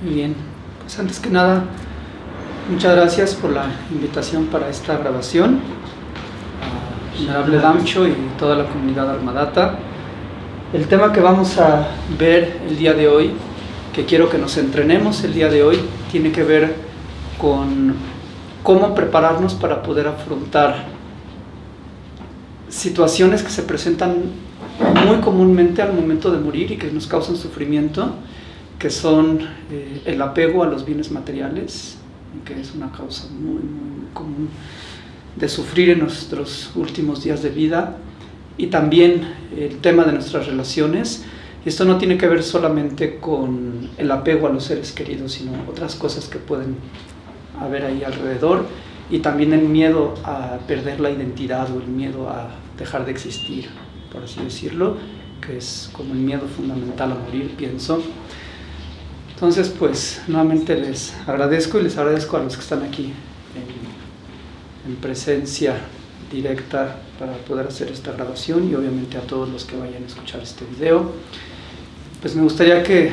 Muy bien, pues antes que nada, muchas gracias por la invitación para esta grabación. A Venerable Damcho y toda la comunidad Armadata. El tema que vamos a ver el día de hoy, que quiero que nos entrenemos el día de hoy, tiene que ver con cómo prepararnos para poder afrontar situaciones que se presentan muy comúnmente al momento de morir y que nos causan sufrimiento que son eh, el apego a los bienes materiales, que es una causa muy, muy común de sufrir en nuestros últimos días de vida, y también el tema de nuestras relaciones. Esto no tiene que ver solamente con el apego a los seres queridos, sino otras cosas que pueden haber ahí alrededor, y también el miedo a perder la identidad o el miedo a dejar de existir, por así decirlo, que es como el miedo fundamental a morir, pienso. Entonces, pues, nuevamente les agradezco y les agradezco a los que están aquí en, presencia directa para poder hacer esta grabación y obviamente a todos los que vayan a escuchar este video. Pues me gustaría que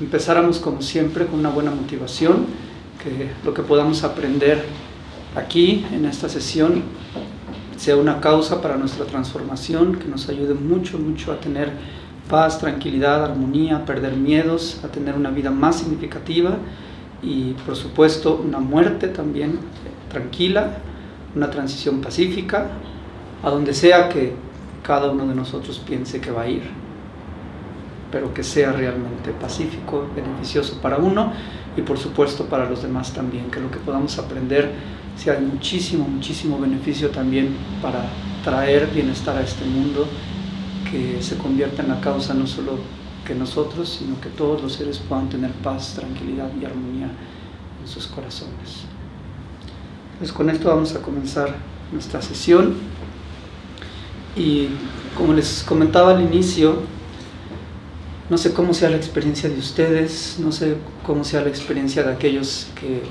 empezáramos como siempre con una buena motivación, que lo que podamos aprender aquí en esta sesión sea una causa para nuestra transformación, que nos ayude mucho, mucho a tener paz, tranquilidad, armonía, perder miedos, a tener una vida más significativa y por supuesto una muerte también tranquila, una transición pacífica, a donde sea que cada uno de nosotros piense que va a ir, pero que sea realmente pacífico, beneficioso para uno y por supuesto para los demás también, que lo que podamos aprender sea de muchísimo, muchísimo beneficio también para traer bienestar a este mundo que se convierta en la causa no solo que nosotros, sino que todos los seres puedan tener paz, tranquilidad y armonía en sus corazones. Pues con esto vamos a comenzar nuestra sesión y como les comentaba al inicio, no sé cómo sea la experiencia de ustedes, no sé cómo sea la experiencia de aquellos que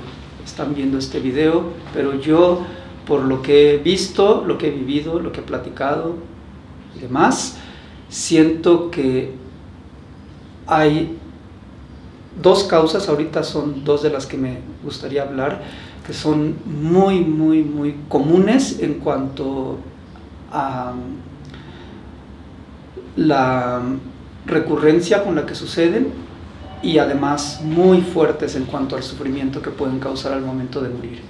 están viendo este video, pero yo por lo que he visto, lo que he vivido, lo que he platicado y demás, siento que hay dos causas, ahorita son dos de las que me gustaría hablar, que son muy, muy, muy comunes en cuanto a la recurrencia con la que suceden y además muy fuertes en cuanto al sufrimiento que pueden causar al momento de morir.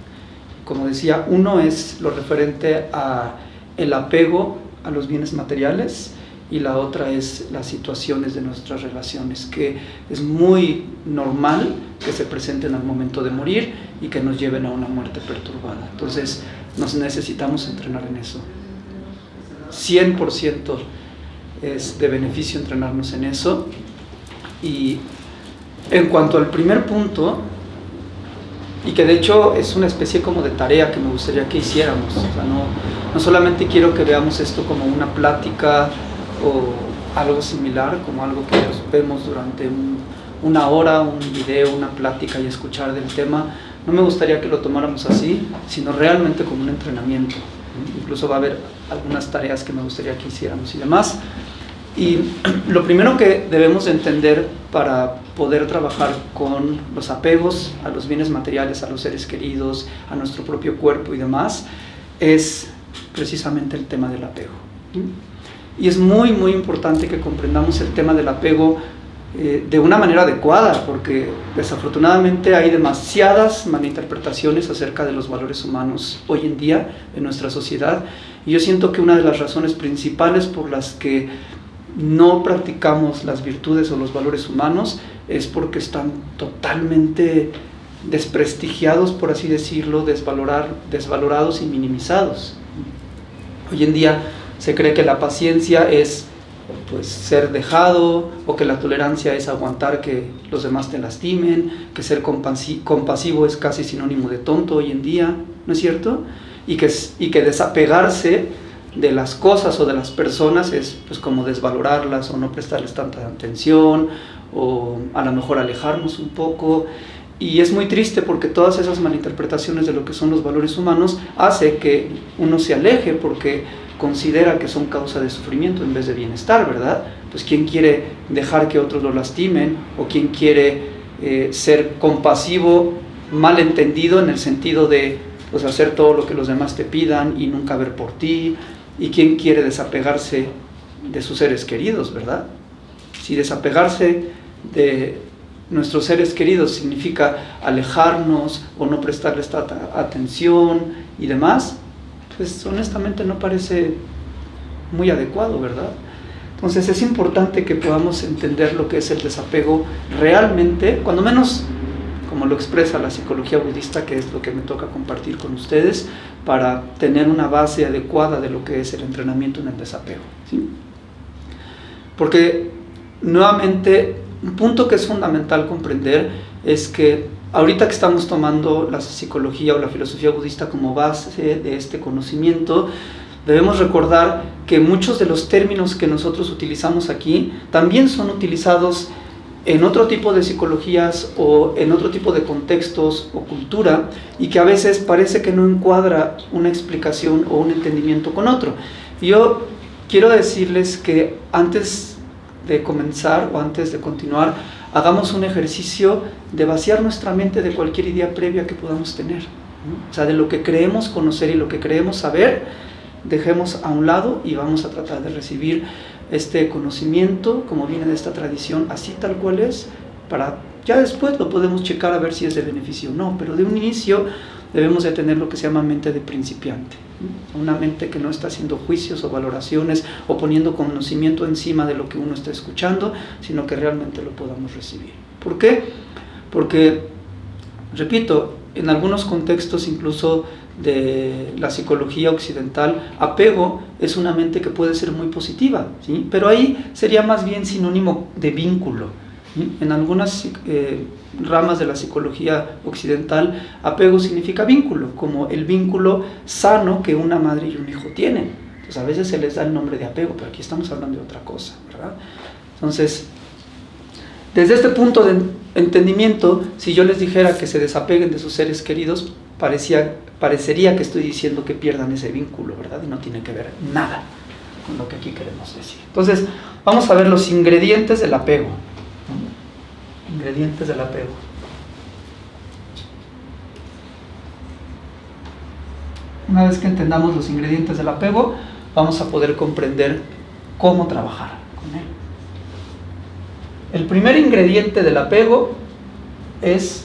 Como decía, uno es lo referente a el apego a los bienes materiales, y la otra es las situaciones de nuestras relaciones, que es muy normal que se presenten al momento de morir y que nos lleven a una muerte perturbada. Entonces, nos necesitamos entrenar en eso. 100% es de beneficio entrenarnos en eso. Y en cuanto al primer punto, y que de hecho es una especie como de tarea que me gustaría que hiciéramos, no, no solamente quiero que veamos esto como una plática o algo similar, como algo que vemos durante una hora, un video, una plática y escuchar del tema, no me gustaría que lo tomáramos así, sino realmente como un entrenamiento. Incluso va a haber algunas tareas que me gustaría que hiciéramos y demás. Y lo primero que debemos entender para poder trabajar con los apegos a los bienes materiales, a los seres queridos, a nuestro propio cuerpo y demás, es precisamente el tema del apego. Y es muy, muy importante que comprendamos el tema del apego eh, de una manera adecuada, porque desafortunadamente hay demasiadas malinterpretaciones acerca de los valores humanos hoy en día en nuestra sociedad. Y yo siento que una de las razones principales por las que no practicamos las virtudes o los valores humanos es porque están totalmente desprestigiados, por así decirlo, desvalorar, desvalorados y minimizados. Hoy en día se cree que la paciencia es pues ser dejado o que la tolerancia es aguantar que los demás te lastimen, que ser compasivo es casi sinónimo de tonto hoy en día, ¿no es cierto? Y que, y que desapegarse de las cosas o de las personas es pues como desvalorarlas o no prestarles tanta atención o a lo mejor alejarnos un poco y es muy triste porque todas esas malinterpretaciones de lo que son los valores humanos hace que uno se aleje porque considera que son causa de sufrimiento en vez de bienestar, ¿verdad? Pues quién quiere dejar que otros lo lastimen o quién quiere eh, ser compasivo, mal entendido en el sentido de pues, hacer todo lo que los demás te pidan y nunca ver por ti. ¿Y quién quiere desapegarse de sus seres queridos, verdad? Si desapegarse de nuestros seres queridos significa alejarnos o no prestarles atención y demás, pues honestamente no parece muy adecuado, ¿verdad? Entonces es importante que podamos entender lo que es el desapego realmente, cuando menos como lo expresa la psicología budista, que es lo que me toca compartir con ustedes, para tener una base adecuada de lo que es el entrenamiento en el desapego. ¿sí? Porque nuevamente, un punto que es fundamental comprender es que ahorita que estamos tomando la psicología o la filosofía budista como base de este conocimiento, debemos recordar que muchos de los términos que nosotros utilizamos aquí también son utilizados en otro tipo de psicologías o en otro tipo de contextos o cultura y que a veces parece que no encuadra una explicación o un entendimiento con otro. Yo quiero decirles que antes de comenzar o antes de continuar, hagamos un ejercicio de vaciar nuestra mente de cualquier idea previa que podamos tener. O sea, de lo que creemos conocer y lo que creemos saber, dejemos a un lado y vamos a tratar de recibir este conocimiento, como viene de esta tradición, así tal cual es, para ya después lo podemos checar a ver si es de beneficio o no, pero de un inicio debemos de tener lo que se llama mente de principiante, una mente que no está haciendo juicios o valoraciones o poniendo conocimiento encima de lo que uno está escuchando, sino que realmente lo podamos recibir. ¿Por qué? Porque, repito, en algunos contextos incluso de la psicología occidental, apego es una mente que puede ser muy positiva, ¿sí? pero ahí sería más bien sinónimo de vínculo. En algunas eh, ramas de la psicología occidental, apego significa vínculo, como el vínculo sano que una madre y un hijo tienen. Entonces a veces se les da el nombre de apego, pero aquí estamos hablando de otra cosa, ¿verdad? Entonces, desde este punto de entendimiento, si yo les dijera que se desapeguen de sus seres queridos, parecía, parecería que estoy diciendo que pierdan ese vínculo, ¿verdad? Y no tiene que ver nada con lo que aquí queremos decir. Entonces, vamos a ver los ingredientes del apego. Ingredientes del apego. Una vez que entendamos los ingredientes del apego, vamos a poder comprender cómo trabajar con él. El primer ingrediente del apego es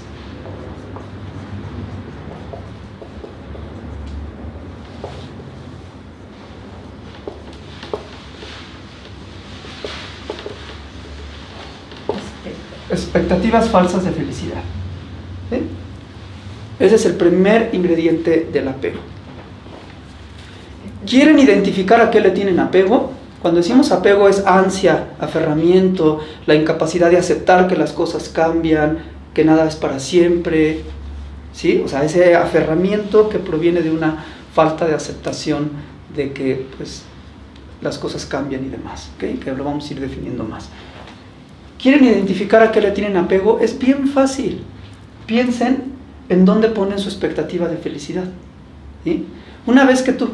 expectativas falsas de felicidad. Ese es el primer ingrediente del apego. ¿Quieren identificar a qué le tienen apego? Cuando decimos apego es ansia, aferramiento, la incapacidad de aceptar que las cosas cambian, que nada es para siempre, ¿sí? O sea, ese aferramiento que proviene de una falta de aceptación de que pues, las cosas cambian y demás, ¿okay? que lo vamos a ir definiendo más quieren identificar a qué le tienen apego, es bien fácil. Piensen en dónde ponen su expectativa de felicidad. Una vez que tú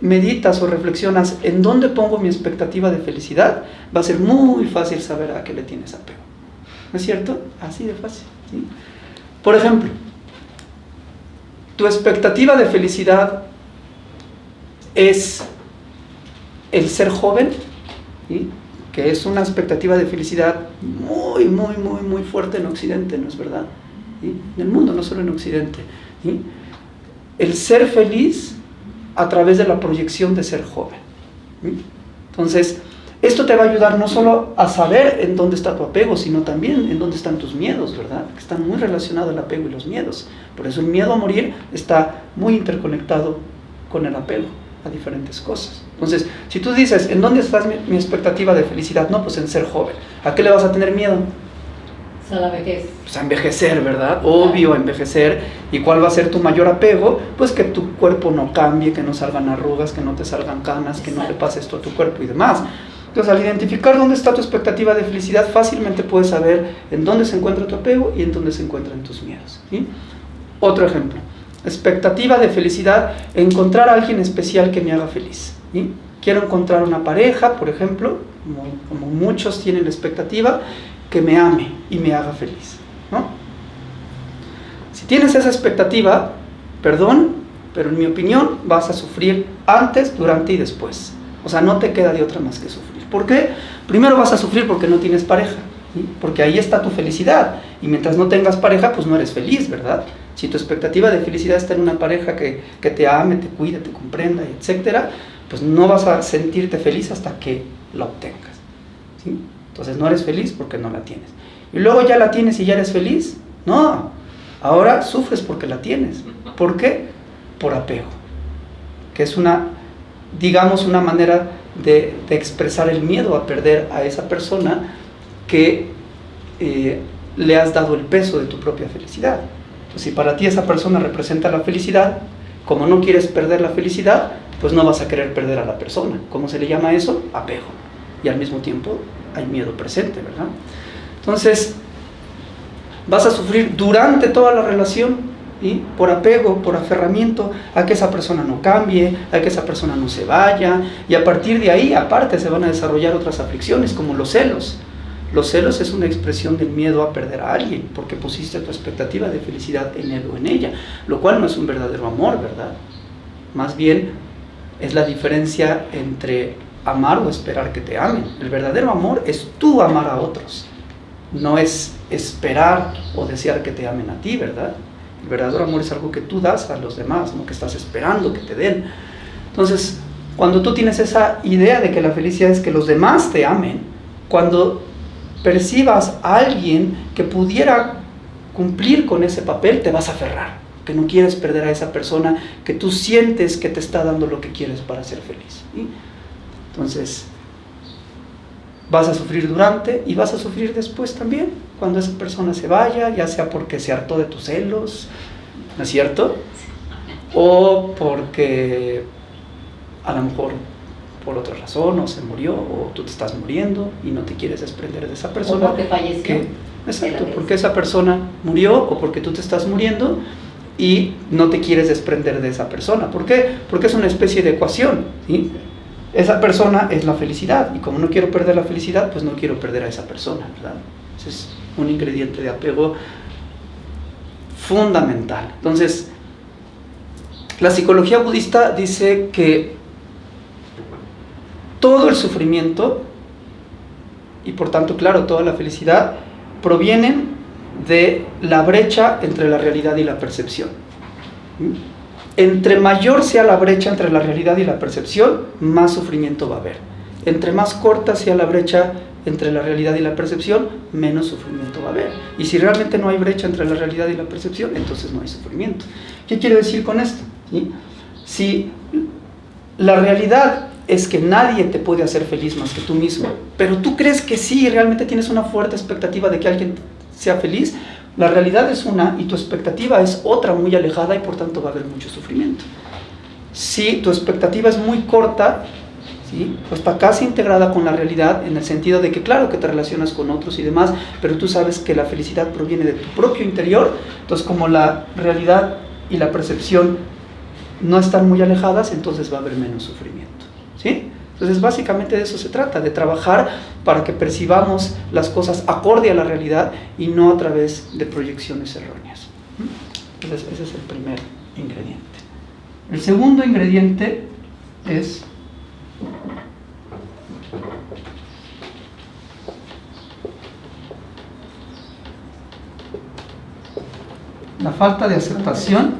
meditas o reflexionas en dónde pongo mi expectativa de felicidad, va a ser muy fácil saber a qué le tienes apego. ¿No es cierto? Así de fácil. Por ejemplo, tu expectativa de felicidad es el ser joven, ¿sí? Que es una expectativa de felicidad muy, muy, muy, muy fuerte en Occidente, ¿no es verdad? En el mundo, no solo en Occidente. El ser feliz a través de la proyección de ser joven. Entonces, esto te va a ayudar no solo a saber en dónde está tu apego, sino también en dónde están tus miedos, ¿verdad? Que están muy relacionados el apego y los miedos. Por eso el miedo a morir está muy interconectado con el apego a diferentes cosas. Entonces, si tú dices, ¿en dónde está mi, expectativa de felicidad? No, pues en ser joven. ¿A qué le vas a tener miedo? A la vejez. Pues a envejecer, ¿verdad? Obvio, a envejecer. ¿Y cuál va a ser tu mayor apego? Pues que tu cuerpo no cambie, que no salgan arrugas, que no te salgan canas, que no le pase esto a tu cuerpo y demás. Entonces, al identificar dónde está tu expectativa de felicidad, fácilmente puedes saber en dónde se encuentra tu apego y en dónde se encuentran tus miedos. Otro ejemplo expectativa de felicidad, encontrar a alguien especial que me haga feliz. Quiero encontrar una pareja, por ejemplo, como, muchos tienen la expectativa, que me ame y me haga feliz. ¿no? Si tienes esa expectativa, perdón, pero en mi opinión vas a sufrir antes, durante y después. O sea, no te queda de otra más que sufrir. ¿Por qué? Primero vas a sufrir porque no tienes pareja, porque ahí está tu felicidad. Y mientras no tengas pareja, pues no eres feliz, ¿verdad? Si tu expectativa de felicidad está en una pareja que, que te ame, te cuide, te comprenda, etcétera, pues no vas a sentirte feliz hasta que la obtengas. ¿sí? Entonces no eres feliz porque no la tienes. Y luego ya la tienes y ya eres feliz. No, ahora sufres porque la tienes. ¿Por qué? Por apego. Que es una, digamos, una manera de, expresar el miedo a perder a esa persona que eh, le has dado el peso de tu propia felicidad. Entonces, si para ti esa persona representa la felicidad, como no quieres perder la felicidad, pues no vas a querer perder a la persona. ¿Cómo se le llama eso? Apego. Y al mismo tiempo hay miedo presente, ¿verdad? Entonces, vas a sufrir durante toda la relación, ¿sí? por apego, por aferramiento a que esa persona no cambie, a que esa persona no se vaya, y a partir de ahí, aparte, se van a desarrollar otras aflicciones, como los celos. Los celos es una expresión del miedo a perder a alguien, porque pusiste tu expectativa de felicidad en él o en ella, lo cual no es un verdadero amor, ¿verdad? Más bien es la diferencia entre amar o esperar que te amen. El verdadero amor es tú amar a otros, no es esperar o desear que te amen a ti, ¿verdad? El verdadero amor es algo que tú das a los demás, no que estás esperando que te den. Entonces, cuando tú tienes esa idea de que la felicidad es que los demás te amen, cuando percibas a alguien que pudiera cumplir con ese papel, te vas a aferrar, que no quieres perder a esa persona que tú sientes que te está dando lo que quieres para ser feliz. ¿sí? Entonces, vas a sufrir durante y vas a sufrir después también, cuando esa persona se vaya, ya sea porque se hartó de tus celos, ¿no es cierto? O porque a lo mejor por otra razón o se murió o tú te estás muriendo y no te quieres desprender de esa persona. O porque falleció. Que, exacto, porque esa persona murió o porque tú te estás muriendo y no te quieres desprender de esa persona. ¿Por qué? Porque es una especie de ecuación. ¿sí? Esa persona es la felicidad y como no quiero perder la felicidad, pues no quiero perder a esa persona. ¿verdad? Ese es un ingrediente de apego fundamental. Entonces, la psicología budista dice que todo el sufrimiento y por tanto, claro, toda la felicidad provienen de la brecha entre la realidad y la percepción. Entre mayor sea la brecha entre la realidad y la percepción, más sufrimiento va a haber. Entre más corta sea la brecha entre la realidad y la percepción, menos sufrimiento va a haber. Y si realmente no hay brecha entre la realidad y la percepción, entonces no hay sufrimiento. ¿Qué quiero decir con esto? Si la realidad es que nadie te puede hacer feliz más que tú mismo, pero tú crees que sí, realmente tienes una fuerte expectativa de que alguien sea feliz, la realidad es una y tu expectativa es otra muy alejada y por tanto va a haber mucho sufrimiento. Si tu expectativa es muy corta, ¿sí? pues está casi integrada con la realidad en el sentido de que claro que te relacionas con otros y demás, pero tú sabes que la felicidad proviene de tu propio interior, entonces como la realidad y la percepción no están muy alejadas, entonces va a haber menos sufrimiento. ¿sí? Entonces básicamente de eso se trata, de trabajar para que percibamos las cosas acorde a la realidad y no a través de proyecciones erróneas. Entonces ese es el primer ingrediente. El segundo ingrediente es la falta de aceptación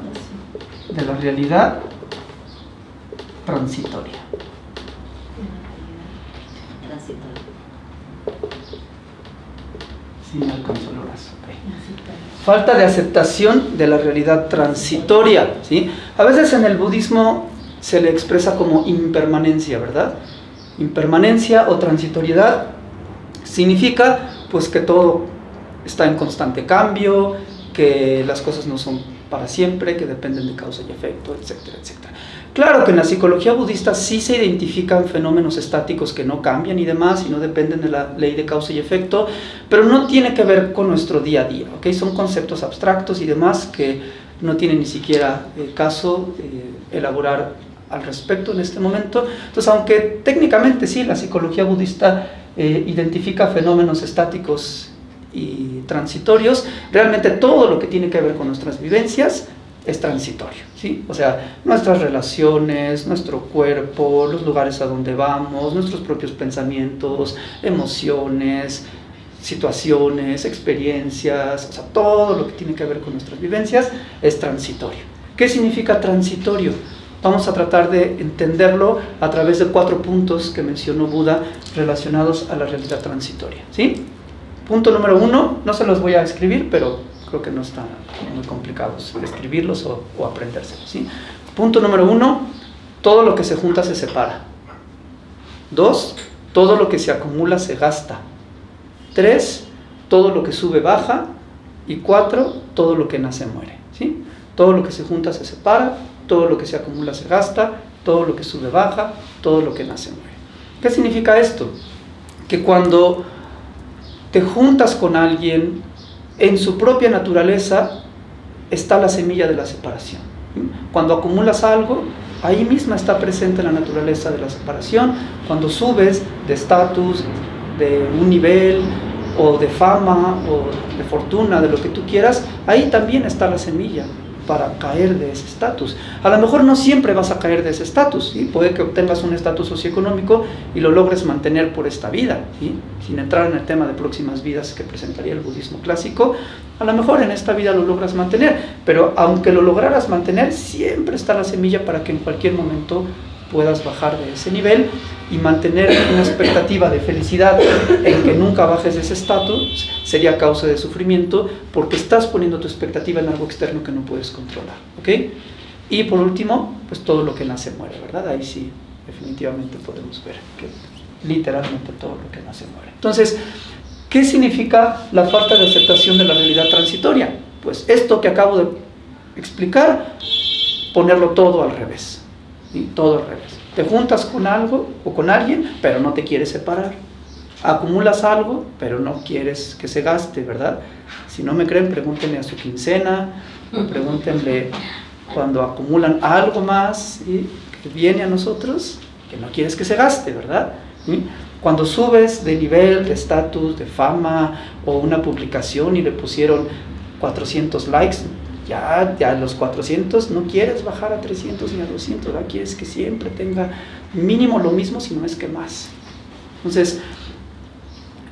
de la realidad transitoria. Falta de aceptación de la realidad transitoria. ¿sí? A veces en el budismo se le expresa como impermanencia, ¿verdad? Impermanencia o transitoriedad significa pues que todo está en constante cambio, que las cosas no son para siempre, que dependen de causa y efecto, etcétera, etcétera. Claro que en la psicología budista sí se identifican fenómenos estáticos que no cambian y demás y no dependen de la ley de causa y efecto, pero no tiene que ver con nuestro día a día, ¿ok? Son conceptos abstractos y demás que no tienen ni siquiera eh, caso eh, elaborar al respecto en este momento. Entonces, aunque técnicamente sí, la psicología budista eh, identifica fenómenos estáticos y transitorios, realmente todo lo que tiene que ver con nuestras vivencias es transitorio, ¿sí? O sea, nuestras relaciones, nuestro cuerpo, los lugares a donde vamos, nuestros propios pensamientos, emociones, situaciones, experiencias, o sea, todo lo que tiene que ver con nuestras vivencias es transitorio. ¿Qué significa transitorio? Vamos a tratar de entenderlo a través de cuatro puntos que mencionó Buda relacionados a la realidad transitoria, ¿sí? Punto número uno, no se los voy a escribir, pero creo que no están muy complicados escribirlos o, o aprendérselos. ¿sí? Punto número uno, todo lo que se junta se separa. Dos, todo lo que se acumula se gasta. Tres, todo lo que sube baja. Y cuatro, todo lo que nace muere. ¿sí? Todo lo que se junta se separa, todo lo que se acumula se gasta, todo lo que sube baja, todo lo que nace muere. ¿Qué significa esto? Que cuando te juntas con alguien, en su propia naturaleza está la semilla de la separación. Cuando acumulas algo, ahí misma está presente la naturaleza de la separación. Cuando subes de estatus, de un nivel, o de fama, o de fortuna, de lo que tú quieras, ahí también está la semilla para caer de ese estatus. A lo mejor no siempre vas a caer de ese estatus, ¿sí? puede que obtengas un estatus socioeconómico y lo logres mantener por esta vida, ¿sí? sin entrar en el tema de próximas vidas que presentaría el budismo clásico, a lo mejor en esta vida lo logras mantener, pero aunque lo lograras mantener, siempre está la semilla para que en cualquier momento puedas bajar de ese nivel y mantener una expectativa de felicidad en que nunca bajes de ese estatus sería causa de sufrimiento porque estás poniendo tu expectativa en algo externo que no puedes controlar. ¿ok? Y por último, pues todo lo que nace muere, ¿verdad? Ahí sí, definitivamente podemos ver que literalmente todo lo que nace muere. Entonces, ¿qué significa la falta de aceptación de la realidad transitoria? Pues esto que acabo de explicar, ponerlo todo al revés. Todo al revés. Te juntas con algo o con alguien, pero no te quieres separar. Acumulas algo, pero no quieres que se gaste, ¿verdad? Si no me creen, pregúntenle a su quincena, pregúntenle cuando acumulan algo más y que viene a nosotros, que no quieres que se gaste, ¿verdad? Cuando subes de nivel, de estatus, de fama o una publicación y le pusieron 400 likes, ya, ya los 400 no quieres bajar a 300 ni a 200, ¿verdad? quieres que siempre tenga mínimo lo mismo, si no es que más. Entonces,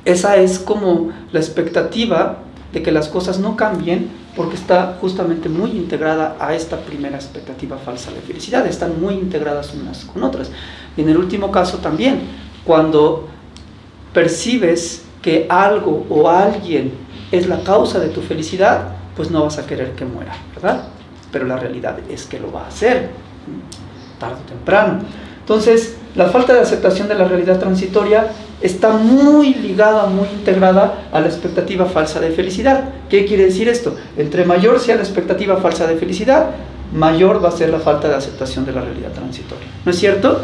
esa es como la expectativa de que las cosas no cambien porque está justamente muy integrada a esta primera expectativa falsa de felicidad, están muy integradas unas con otras. Y en el último caso también, cuando percibes que algo o alguien es la causa de tu felicidad, pues no vas a querer que muera, ¿verdad? Pero la realidad es que lo va a hacer, tarde o temprano. Entonces, la falta de aceptación de la realidad transitoria está muy ligada, muy integrada a la expectativa falsa de felicidad. ¿Qué quiere decir esto? Entre mayor sea la expectativa falsa de felicidad, mayor va a ser la falta de aceptación de la realidad transitoria. ¿No es cierto?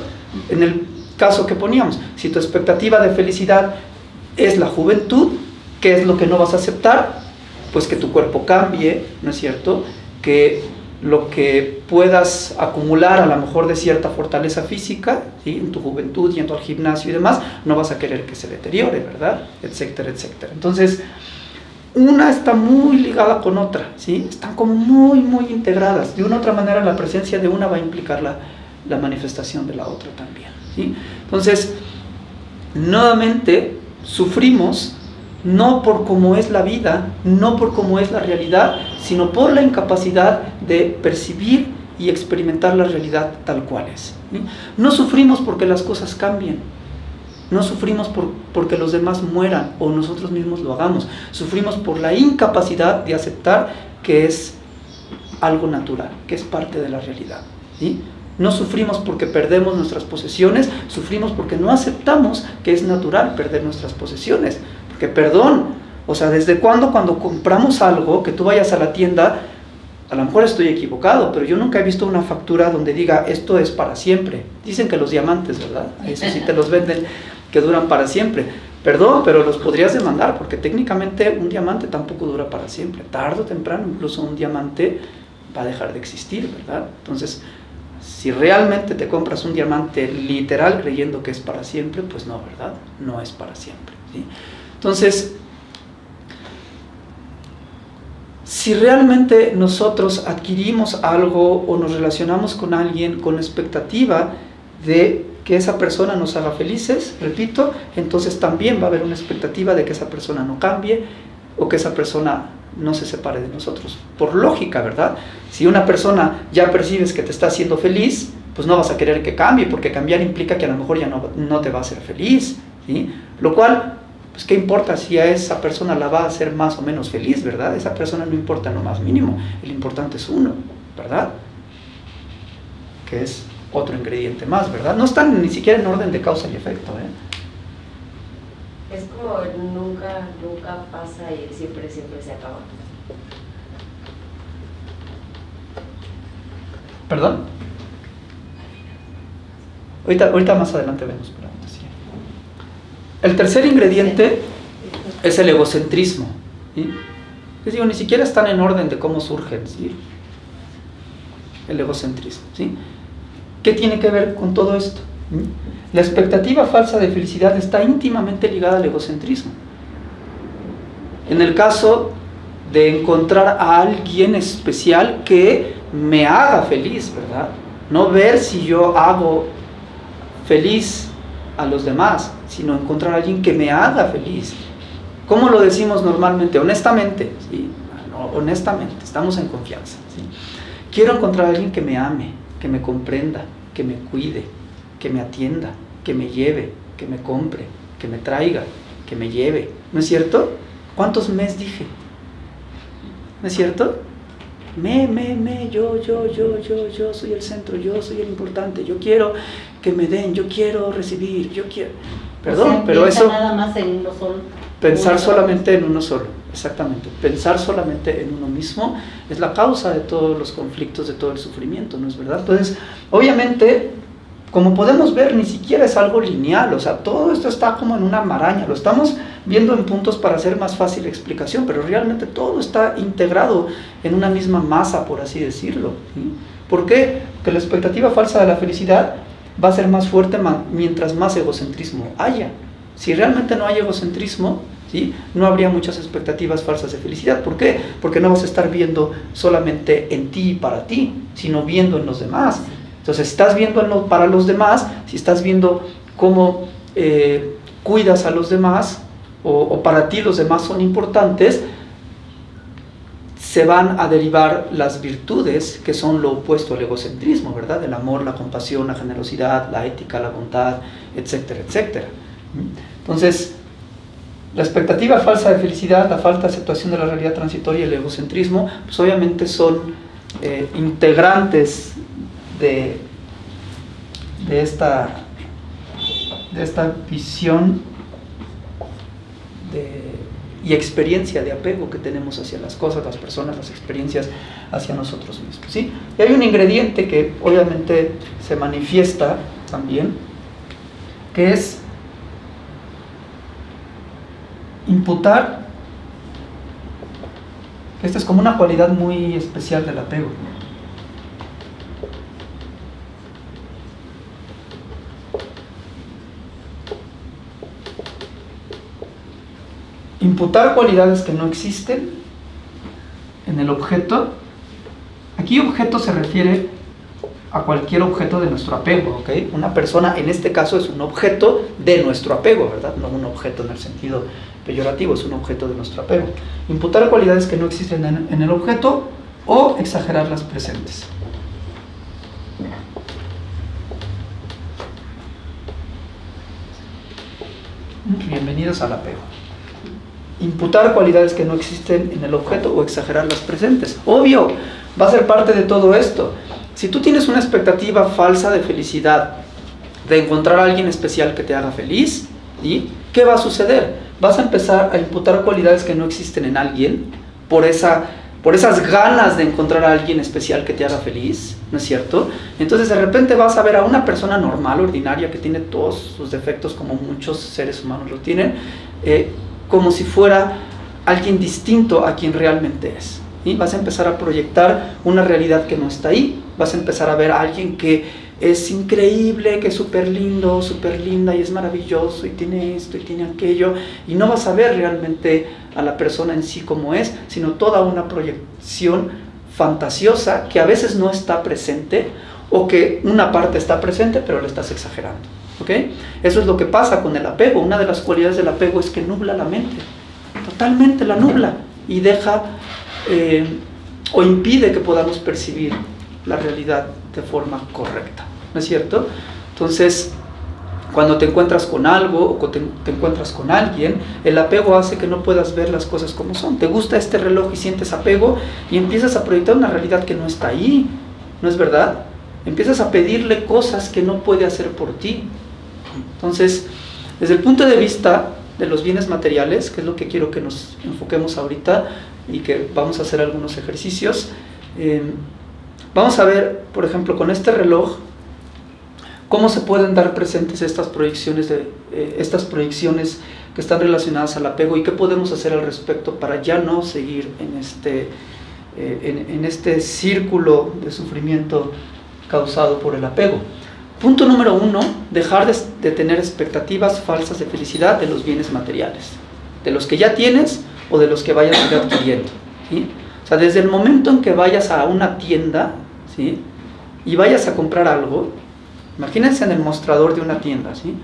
En el caso que poníamos, si tu expectativa de felicidad es la juventud, ¿qué es lo que no vas a aceptar? Pues que tu cuerpo cambie, ¿no es cierto? Que lo que puedas acumular a lo mejor de cierta fortaleza física, ¿sí? en tu juventud, yendo al gimnasio y demás, no vas a querer que se deteriore, ¿verdad? Etcétera, etcétera. Entonces, una está muy ligada con otra, ¿sí? Están como muy, muy integradas. De una u otra manera, la presencia de una va a implicar la, la manifestación de la otra también, ¿sí? Entonces, nuevamente, sufrimos no por cómo es la vida, no por cómo es la realidad, sino por la incapacidad de percibir y experimentar la realidad tal cual es. No sufrimos porque las cosas cambien, no sufrimos por, porque los demás mueran o nosotros mismos lo hagamos, sufrimos por la incapacidad de aceptar que es algo natural, que es parte de la realidad. No sufrimos porque perdemos nuestras posesiones, sufrimos porque no aceptamos que es natural perder nuestras posesiones que perdón, o sea, ¿desde cuándo cuando compramos algo, que tú vayas a la tienda, a lo mejor estoy equivocado, pero yo nunca he visto una factura donde diga esto es para siempre. Dicen que los diamantes, ¿verdad? Eso sí te los venden, que duran para siempre. Perdón, pero los podrías demandar, porque técnicamente un diamante tampoco dura para siempre. Tardo o temprano, incluso un diamante va a dejar de existir, ¿verdad? Entonces, si realmente te compras un diamante literal creyendo que es para siempre, pues no, ¿verdad? No es para siempre. ¿sí? Entonces, si realmente nosotros adquirimos algo o nos relacionamos con alguien con expectativa de que esa persona nos haga felices, repito, entonces también va a haber una expectativa de que esa persona no cambie o que esa persona no se separe de nosotros. Por lógica, ¿verdad? Si una persona ya percibes que te está haciendo feliz, pues no vas a querer que cambie, porque cambiar implica que a lo mejor ya no, no te va a hacer feliz. ¿sí? Lo cual, pues qué importa si a esa persona la va a hacer más o menos feliz, ¿verdad? Esa persona no importa en lo más mínimo, el importante es uno, ¿verdad? Que es otro ingrediente más, ¿verdad? No están ni siquiera en orden de causa y efecto, ¿eh? Es como nunca, nunca pasa y siempre, siempre se acaba. ¿Perdón? Ahorita, ahorita más adelante vemos. El tercer ingrediente es el egocentrismo. ¿sí? Les digo, ni siquiera están en orden de cómo surgen. ¿sí? El egocentrismo. ¿sí? ¿Qué tiene que ver con todo esto? ¿Mm? La expectativa falsa de felicidad está íntimamente ligada al egocentrismo. En el caso de encontrar a alguien especial que me haga feliz, ¿verdad? No ver si yo hago feliz a los demás, sino encontrar a alguien que me haga feliz. ¿Cómo lo decimos normalmente? Honestamente, ¿sí? honestamente, estamos en confianza. Quiero encontrar a alguien que me ame, que me comprenda, que me cuide, que me atienda, que me lleve, que me compre, que me traiga, que me lleve. ¿No es cierto? ¿Cuántos mes dije? ¿No es cierto? Me, me, me, yo, yo, yo, yo, yo soy el centro, yo soy el importante, yo quiero que me den, yo quiero recibir, yo quiero... Perdón, O sea, pero piensa eso... nada más en uno solo. Pensar Uno. solamente en uno solo, exactamente. Pensar solamente en uno mismo es la causa de todos los conflictos, de todo el sufrimiento, ¿no es verdad? Entonces, obviamente, como podemos ver, ni siquiera es algo lineal, o sea, todo esto está como en una maraña, lo estamos viendo en puntos para hacer más fácil la explicación, pero realmente todo está integrado en una misma masa, por así decirlo. ¿sí? ¿Por qué? Porque la expectativa falsa de la felicidad va a ser más fuerte mientras más egocentrismo haya. Si realmente no hay egocentrismo, ¿sí? no habría muchas expectativas falsas de felicidad. ¿Por qué? Porque no vas a estar viendo solamente en ti y para ti, sino viendo en los demás. Entonces, si estás viendo para los demás, si estás viendo cómo eh, cuidas a los demás, o, o para ti los demás son importantes, se van a derivar las virtudes que son lo opuesto al egocentrismo, ¿verdad? El amor, la compasión, la generosidad, la ética, la bondad, etcétera, etcétera. Entonces, la expectativa falsa de felicidad, la falta de aceptación de la realidad transitoria y el egocentrismo, pues obviamente son eh, integrantes de, de, esta, de esta visión y experiencia de apego que tenemos hacia las cosas, las personas, las experiencias hacia nosotros mismos. ¿sí? Y hay un ingrediente que obviamente se manifiesta también, que es imputar, esta es como una cualidad muy especial del apego. Imputar cualidades que no existen en el objeto. Aquí objeto se refiere a cualquier objeto de nuestro apego, ¿ok? Una persona en este caso es un objeto de nuestro apego, ¿verdad? No un objeto en el sentido peyorativo, es un objeto de nuestro apego. Imputar cualidades que no existen en, el objeto o exagerar las presentes. Bienvenidos al apego. Imputar cualidades que no existen en el objeto o exagerar las presentes. Obvio, va a ser parte de todo esto. Si tú tienes una expectativa falsa de felicidad, de encontrar a alguien especial que te haga feliz, ¿sí? ¿qué va a suceder? Vas a empezar a imputar cualidades que no existen en alguien por, esa, por esas ganas de encontrar a alguien especial que te haga feliz, ¿no es cierto? Entonces de repente vas a ver a una persona normal, ordinaria, que tiene todos sus defectos como muchos seres humanos lo tienen, eh, como si fuera alguien distinto a quien realmente es. ¿sí? Vas a empezar a proyectar una realidad que no está ahí, vas a empezar a ver a alguien que es increíble, que es súper lindo, súper linda y es maravilloso y tiene esto y tiene aquello y no vas a ver realmente a la persona en sí como es, sino toda una proyección fantasiosa que a veces no está presente o que una parte está presente pero la estás exagerando. ¿Ok? Eso es lo que pasa con el apego. Una de las cualidades del apego es que nubla la mente, totalmente la nubla y deja eh, o impide que podamos percibir la realidad de forma correcta. ¿No es cierto? Entonces, cuando te encuentras con algo o te, te, encuentras con alguien, el apego hace que no puedas ver las cosas como son. Te gusta este reloj y sientes apego y empiezas a proyectar una realidad que no está ahí, ¿no es verdad? Empiezas a pedirle cosas que no puede hacer por ti. Entonces, desde el punto de vista de los bienes materiales, que es lo que quiero que nos enfoquemos ahorita y que vamos a hacer algunos ejercicios, eh, vamos a ver, por ejemplo, con este reloj, cómo se pueden dar presentes estas proyecciones, eh, estas proyecciones que están relacionadas al apego y qué podemos hacer al respecto para ya no seguir en este, eh, en este círculo de sufrimiento causado por el apego. Punto número uno, dejar de, de, tener expectativas falsas de felicidad de los bienes materiales, de los que ya tienes o de los que vayas a ir adquiriendo. ¿sí? O sea, desde el momento en que vayas a una tienda ¿sí? y vayas a comprar algo, imagínense en el mostrador de una tienda, ¿sí?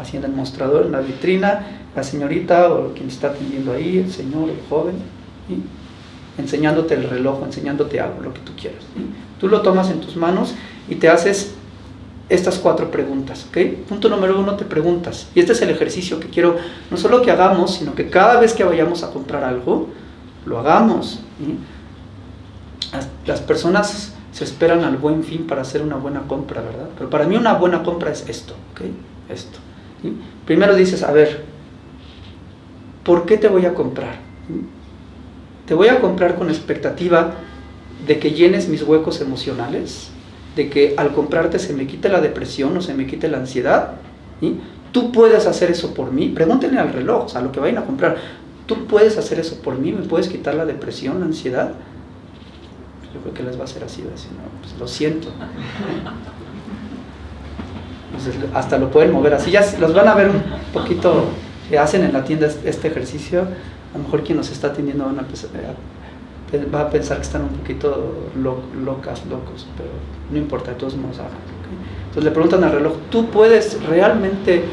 así en el mostrador, en la vitrina, la señorita o quien está atendiendo ahí, el señor, el joven, ¿sí? enseñándote el reloj, enseñándote algo, lo que tú quieras. ¿sí? Tú lo tomas en tus manos y te haces estas cuatro preguntas. ¿ok? Punto número uno, te preguntas. Y este es el ejercicio que quiero no solo que hagamos, sino que cada vez que vayamos a comprar algo, lo hagamos. Las, personas se esperan al buen fin para hacer una buena compra, ¿verdad? Pero para mí una buena compra es esto. ¿ok? Esto. Primero dices, a ver, ¿por qué te voy a comprar? Te voy a comprar con expectativa de que llenes mis huecos emocionales, de que al comprarte se me quite la depresión o se me quite la ansiedad, tú puedes hacer eso por mí, pregúntenle al reloj, o sea, lo que vayan a comprar, tú puedes hacer eso por mí, me puedes quitar la depresión, la ansiedad. Yo creo que les va a ser así, decir, no, pues lo siento. Entonces, hasta lo pueden mover así, ya los van a ver un poquito, que hacen en la tienda este ejercicio, a lo mejor quien nos está atendiendo van a va a pensar que están un poquito lo, locas, locos, pero no importa, de todos modos hagan. Entonces le preguntan al reloj, ¿tú puedes realmente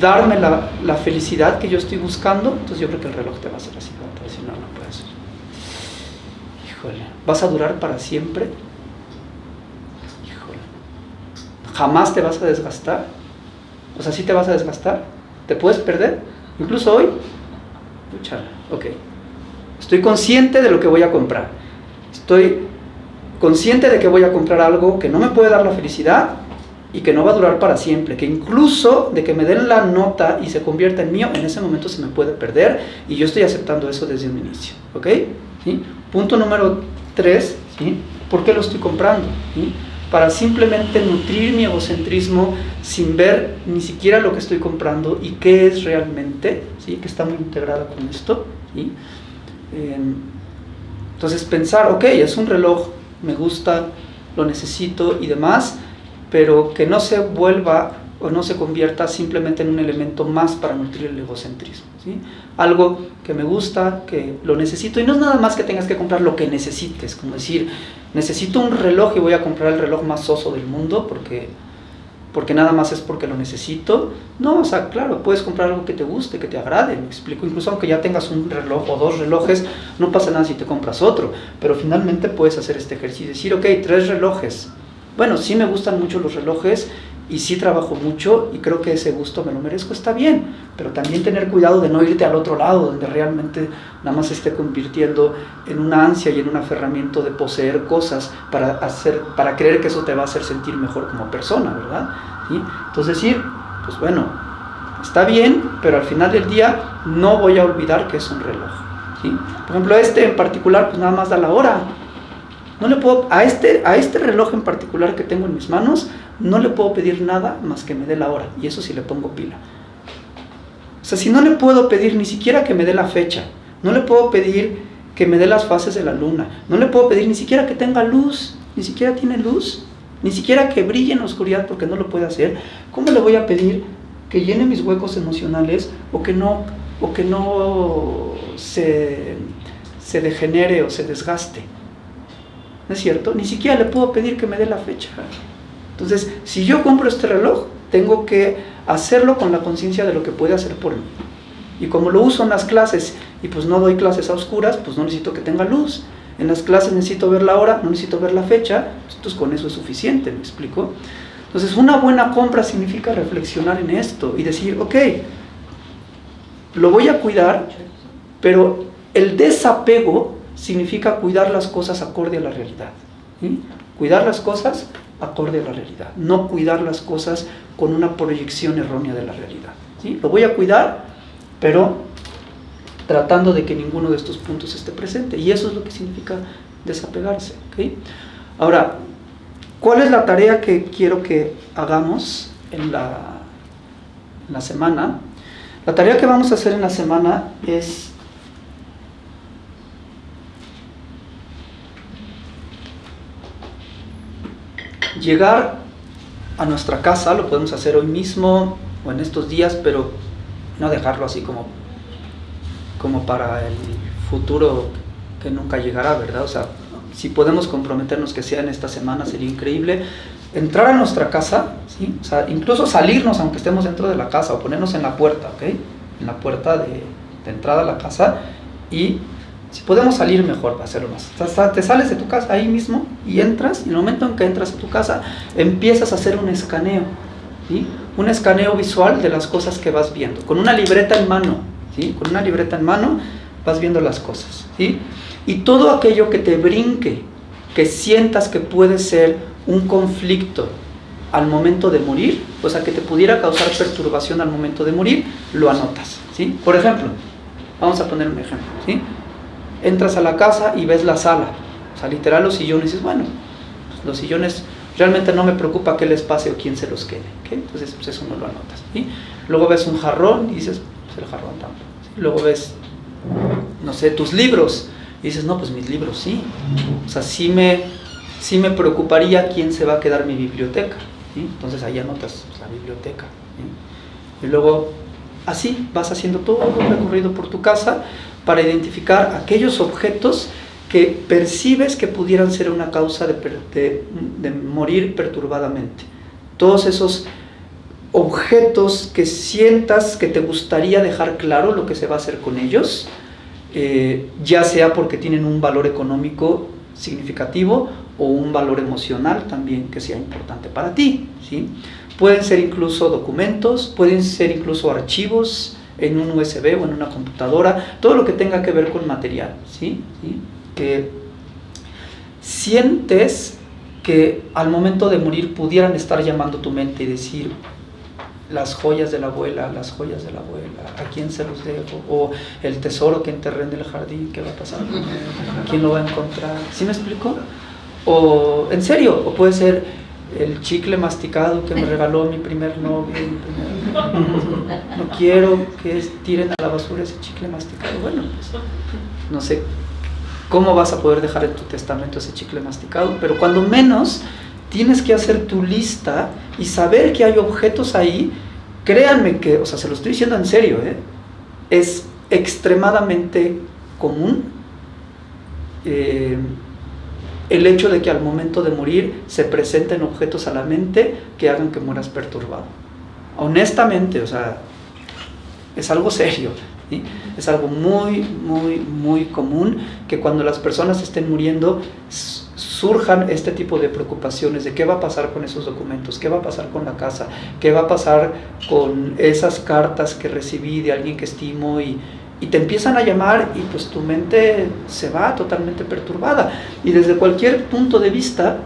darme la, la, felicidad que yo estoy buscando? Entonces yo creo que el reloj te va a hacer así, va a decir, no, no puede ser. Híjole, ¿vas a durar para siempre? Híjole, ¿jamás te vas a desgastar? O sea, ¿sí te vas a desgastar? ¿Te puedes perder? Incluso hoy, pucha, ok, Estoy consciente de lo que voy a comprar. Estoy consciente de que voy a comprar algo que no me puede dar la felicidad y que no va a durar para siempre, que incluso de que me den la nota y se convierta en mío, en ese momento se me puede perder y yo estoy aceptando eso desde un inicio. ¿Ok? Punto número tres, ¿sí? ¿por qué lo estoy comprando? Para simplemente nutrir mi egocentrismo sin ver ni siquiera lo que estoy comprando y qué es realmente, ¿sí? que está muy integrada con esto. ¿sí? Entonces pensar, ok, es un reloj, me gusta, lo necesito y demás, pero que no se vuelva o no se convierta simplemente en un elemento más para nutrir el egocentrismo. ¿sí? Algo que me gusta, que lo necesito, y no es nada más que tengas que comprar lo que necesites, como decir, necesito un reloj y voy a comprar el reloj más soso del mundo porque porque nada más es porque lo necesito. No, o sea, claro, puedes comprar algo que te guste, que te agrade, me explico. Incluso aunque ya tengas un reloj o dos relojes, no pasa nada si te compras otro. Pero finalmente puedes hacer este ejercicio, decir, ok, tres relojes. Bueno, sí me gustan mucho los relojes y sí trabajo mucho y creo que ese gusto me lo merezco, está bien, pero también tener cuidado de no irte al otro lado, donde realmente nada más se esté convirtiendo en una ansia y en un aferramiento de poseer cosas para, hacer, para creer que eso te va a hacer sentir mejor como persona, ¿verdad? ¿Sí? Entonces decir, pues bueno, está bien, pero al final del día no voy a olvidar que es un reloj. ¿sí? Por ejemplo, este en particular, pues nada más da la hora, no le puedo, a este, a este reloj en particular que tengo en mis manos, no le puedo pedir nada más que me dé la hora. Y eso sí le pongo pila. O sea, si no le puedo pedir ni siquiera que me dé la fecha, no le puedo pedir que me dé las fases de la luna, no le puedo pedir ni siquiera que tenga luz, ni siquiera tiene luz, ni siquiera que brille en la oscuridad porque no lo puede hacer, ¿cómo le voy a pedir que llene mis huecos emocionales o que no, o que no se, se degenere o se desgaste? ¿No es cierto? Ni siquiera le puedo pedir que me dé la fecha. Entonces, si yo compro este reloj, tengo que hacerlo con la conciencia de lo que puede hacer por mí. Y como lo uso en las clases y pues no doy clases a oscuras, pues no necesito que tenga luz. En las clases necesito ver la hora, no necesito ver la fecha, entonces con eso es suficiente, ¿me explico? Entonces una buena compra significa reflexionar en esto y decir, ok, lo voy a cuidar, pero el desapego significa cuidar las cosas acorde a la realidad. Cuidar las cosas acorde a la realidad, no cuidar las cosas con una proyección errónea de la realidad. ¿sí? Lo voy a cuidar, pero tratando de que ninguno de estos puntos esté presente. Y eso es lo que significa desapegarse. Ahora, ¿cuál es la tarea que quiero que hagamos en la, en la semana? La tarea que vamos a hacer en la semana es llegar a nuestra casa, lo podemos hacer hoy mismo o en estos días, pero no dejarlo así como, como para el futuro que nunca llegará, ¿verdad? O sea, si podemos comprometernos que sea en esta semana sería increíble. Entrar a nuestra casa, incluso salirnos aunque estemos dentro de la casa o ponernos en la puerta, ¿ok? En la puerta de, de entrada a la casa y si podemos salir mejor para hacerlo más. te sales de tu casa ahí mismo y entras, y en el momento en que entras a tu casa, empiezas a hacer un escaneo, ¿sí? un escaneo visual de las cosas que vas viendo, con una libreta en mano, ¿sí? con una libreta en mano vas viendo las cosas. ¿sí? Y todo aquello que te brinque, que sientas que puede ser un conflicto al momento de morir, o sea, que te pudiera causar perturbación al momento de morir, lo anotas. ¿sí? Por ejemplo, vamos a poner un ejemplo. ¿sí? Entras a la casa y ves la sala, o sea, literal los sillones, y dices, bueno, pues, los sillones realmente no me preocupa qué les pase o quién se los quede, entonces pues eso no lo anotas. Luego ves un jarrón y dices, pues el jarrón tampoco. Luego ves, no sé, tus libros y dices, no, pues mis libros sí, o sea, sí me, sí me preocuparía quién se va a quedar mi biblioteca, entonces ahí anotas pues, la biblioteca. Y luego así vas haciendo todo un recorrido por tu casa para identificar aquellos objetos que percibes que pudieran ser una causa de, morir perturbadamente. Todos esos objetos que sientas que te gustaría dejar claro lo que se va a hacer con ellos, eh, ya sea porque tienen un valor económico significativo o un valor emocional también que sea importante para ti. ¿sí? Pueden ser incluso documentos, pueden ser incluso archivos, en un USB o en una computadora, todo lo que tenga que ver con material, ¿sí? Que sientes que al momento de morir pudieran estar llamando tu mente y decir las joyas de la abuela, las joyas de la abuela, a quién se los dejo, o el tesoro que enterré en el jardín, ¿qué va a pasar ¿Quién lo va a encontrar? ¿Sí me explico? O, en serio, o puede ser el chicle masticado que me regaló mi primer novio. No quiero que tiren a la basura ese chicle masticado. Bueno, pues, no sé cómo vas a poder dejar en tu testamento ese chicle masticado, pero cuando menos tienes que hacer tu lista y saber que hay objetos ahí, créanme que, o sea, se lo estoy diciendo en serio, ¿eh? es extremadamente común. Eh, el hecho de que al momento de morir se presenten objetos a la mente que hagan que mueras perturbado. Honestamente, o sea, es algo serio, es algo muy, muy, muy común que cuando las personas estén muriendo surjan este tipo de preocupaciones de qué va a pasar con esos documentos, qué va a pasar con la casa, qué va a pasar con esas cartas que recibí de alguien que estimo y, y te empiezan a llamar y pues tu mente se va totalmente perturbada. Y desde cualquier punto de vista,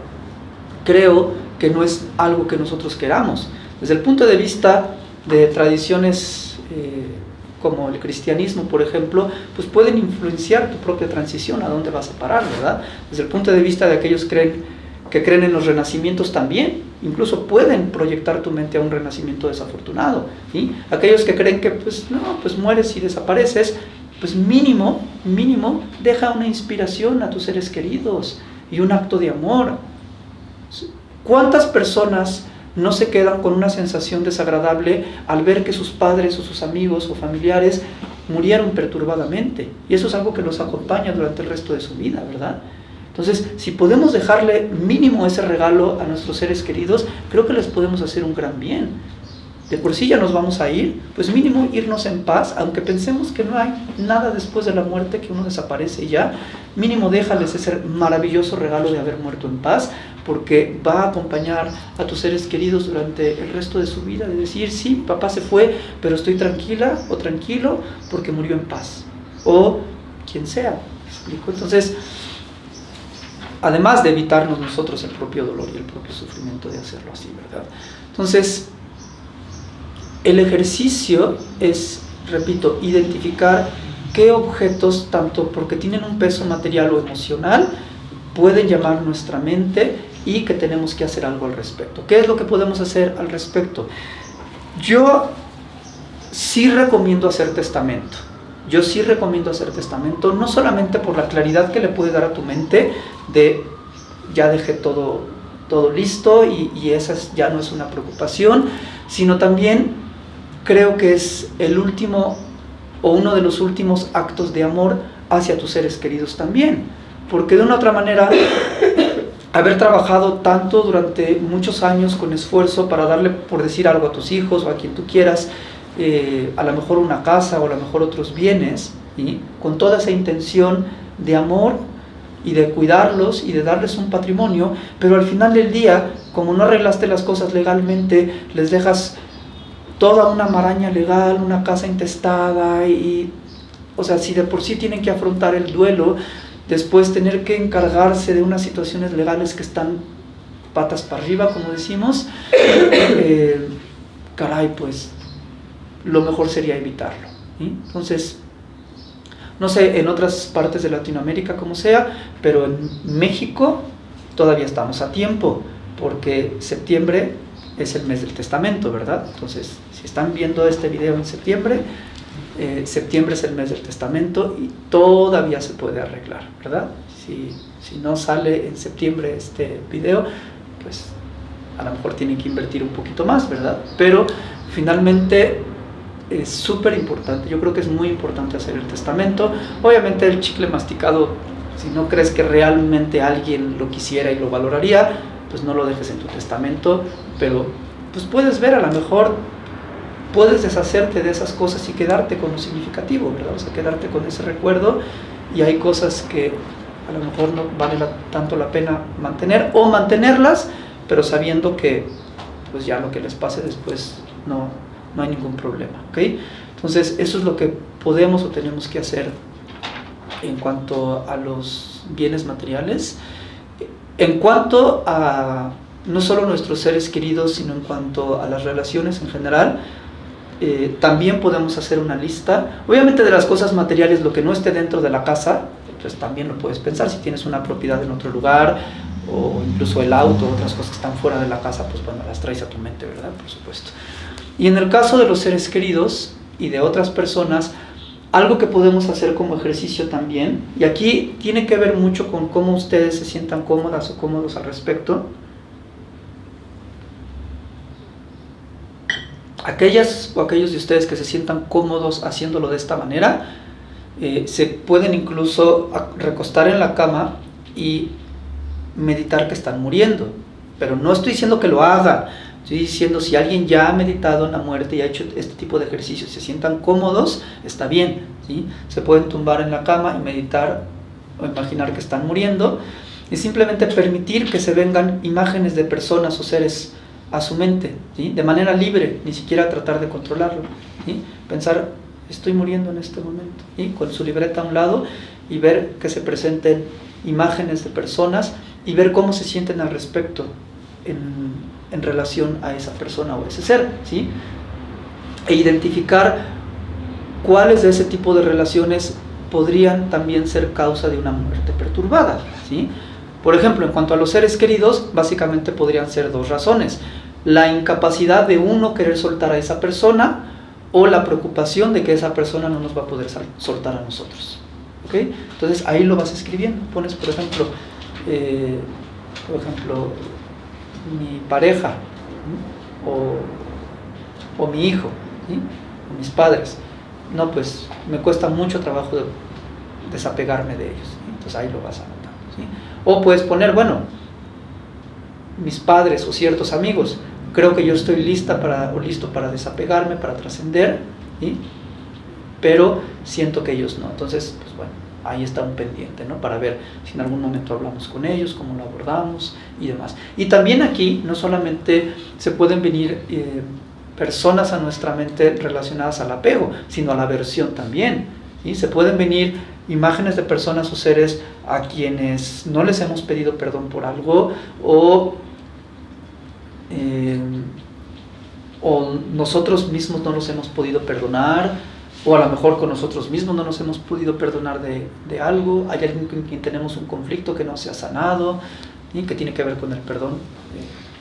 creo que no es algo que nosotros queramos. Desde el punto de vista de tradiciones eh, como el cristianismo, por ejemplo, pues pueden influenciar tu propia transición, a dónde vas a parar, ¿verdad? Desde el punto de vista de aquellos creen, que creen en los renacimientos también, incluso pueden proyectar tu mente a un renacimiento desafortunado. ¿sí? Aquellos que creen que pues no, pues mueres y desapareces, pues mínimo, mínimo, deja una inspiración a tus seres queridos y un acto de amor. ¿Cuántas personas no se quedan con una sensación desagradable al ver que sus padres o sus amigos o familiares murieron perturbadamente? Y eso es algo que los acompaña durante el resto de su vida, ¿verdad? Entonces, si podemos dejarle mínimo ese regalo a nuestros seres queridos, creo que les podemos hacer un gran bien de por sí ya nos vamos a ir, pues mínimo irnos en paz, aunque pensemos que no hay nada después de la muerte, que uno desaparece ya, mínimo déjales ese maravilloso regalo de haber muerto en paz, porque va a acompañar a tus seres queridos durante el resto de su vida, de decir, sí, papá se fue, pero estoy tranquila o tranquilo porque murió en paz, o quien sea, explico? Entonces, además de evitarnos nosotros el propio dolor y el propio sufrimiento de hacerlo así, ¿verdad? Entonces, el ejercicio es, repito, identificar qué objetos, tanto porque tienen un peso material o emocional, pueden llamar nuestra mente y que tenemos que hacer algo al respecto. ¿Qué es lo que podemos hacer al respecto? Yo sí recomiendo hacer testamento. Yo sí recomiendo hacer testamento, no solamente por la claridad que le puede dar a tu mente de ya dejé todo, todo listo y, y esa ya no es una preocupación, sino también creo que es el último o uno de los últimos actos de amor hacia tus seres queridos también. Porque de una otra manera, haber trabajado tanto durante muchos años con esfuerzo para darle, por decir algo, a tus hijos o a quien tú quieras, eh, a lo mejor una casa o a lo mejor otros bienes, y con toda esa intención de amor y de cuidarlos y de darles un patrimonio, pero al final del día, como no arreglaste las cosas legalmente, les dejas toda una maraña legal, una casa intestada y, o sea, si de por sí tienen que afrontar el duelo, después tener que encargarse de unas situaciones legales que están patas para arriba, como decimos, eh, caray, pues lo mejor sería evitarlo. Entonces, no sé, en otras partes de Latinoamérica como sea, pero en México todavía estamos a tiempo, porque septiembre es el mes del testamento, ¿verdad? Entonces, si están viendo este video en septiembre, eh, septiembre es el mes del testamento y todavía se puede arreglar, ¿verdad? Si, si no sale en septiembre este video, pues a lo mejor tienen que invertir un poquito más, ¿verdad? Pero finalmente es súper importante, yo creo que es muy importante hacer el testamento. Obviamente el chicle masticado, si no crees que realmente alguien lo quisiera y lo valoraría, pues no lo dejes en tu testamento, pero pues puedes ver a lo mejor puedes deshacerte de esas cosas y quedarte con lo significativo, ¿verdad? O sea, quedarte con ese recuerdo y hay cosas que a lo mejor no vale tanto la pena mantener o mantenerlas, pero sabiendo que pues ya lo que les pase después no, no hay ningún problema, ¿ok? Entonces eso es lo que podemos o tenemos que hacer en cuanto a los bienes materiales. En cuanto a no solo nuestros seres queridos, sino en cuanto a las relaciones en general, eh, también podemos hacer una lista. Obviamente de las cosas materiales, lo que no esté dentro de la casa, pues también lo puedes pensar. Si tienes una propiedad en otro lugar, o incluso el auto, otras cosas que están fuera de la casa, pues bueno, las traes a tu mente, ¿verdad? Por supuesto. Y en el caso de los seres queridos y de otras personas, algo que podemos hacer como ejercicio también, y aquí tiene que ver mucho con cómo ustedes se sientan cómodas o cómodos al respecto, aquellas o aquellos de ustedes que se sientan cómodos haciéndolo de esta manera, eh, se pueden incluso recostar en la cama y meditar que están muriendo. Pero no estoy diciendo que lo hagan, estoy diciendo si alguien ya ha meditado en la muerte y ha hecho este tipo de ejercicios, se sientan cómodos, está bien. ¿sí? Se pueden tumbar en la cama y meditar o imaginar que están muriendo y simplemente permitir que se vengan imágenes de personas o seres a su mente, de manera libre, ni siquiera tratar de controlarlo. Pensar, estoy muriendo en este momento, con su libreta a un lado y ver que se presenten imágenes de personas y ver cómo se sienten al respecto en relación a esa persona o ese ser. ¿sí? E identificar cuáles de ese tipo de relaciones podrían también ser causa de una muerte perturbada. ¿sí? Por ejemplo, en cuanto a los seres queridos, básicamente podrían ser dos razones. La incapacidad de uno querer soltar a esa persona o la preocupación de que esa persona no nos va a poder soltar a nosotros. ¿ok? Entonces ahí lo vas escribiendo. Pones, por ejemplo, eh, por ejemplo, mi pareja o, o, mi hijo o mis padres. No, pues me cuesta mucho trabajo desapegarme de ellos. Entonces ahí lo vas a notar. O puedes poner, bueno, mis padres o ciertos amigos, creo que yo estoy lista para, o listo para desapegarme, para trascender, pero siento que ellos no. Entonces, pues bueno, ahí está un pendiente, ¿no? Para ver si en algún momento hablamos con ellos, cómo lo abordamos y demás. Y también aquí no solamente se pueden venir eh, personas a nuestra mente relacionadas al apego, sino a la aversión también. y Se pueden venir imágenes de personas o seres a quienes no les hemos pedido perdón por algo o eh, o nosotros mismos no nos hemos podido perdonar, o a lo mejor con nosotros mismos no nos hemos podido perdonar de, de algo, hay alguien con quien tenemos un conflicto que no se ha sanado, y que tiene que ver con el perdón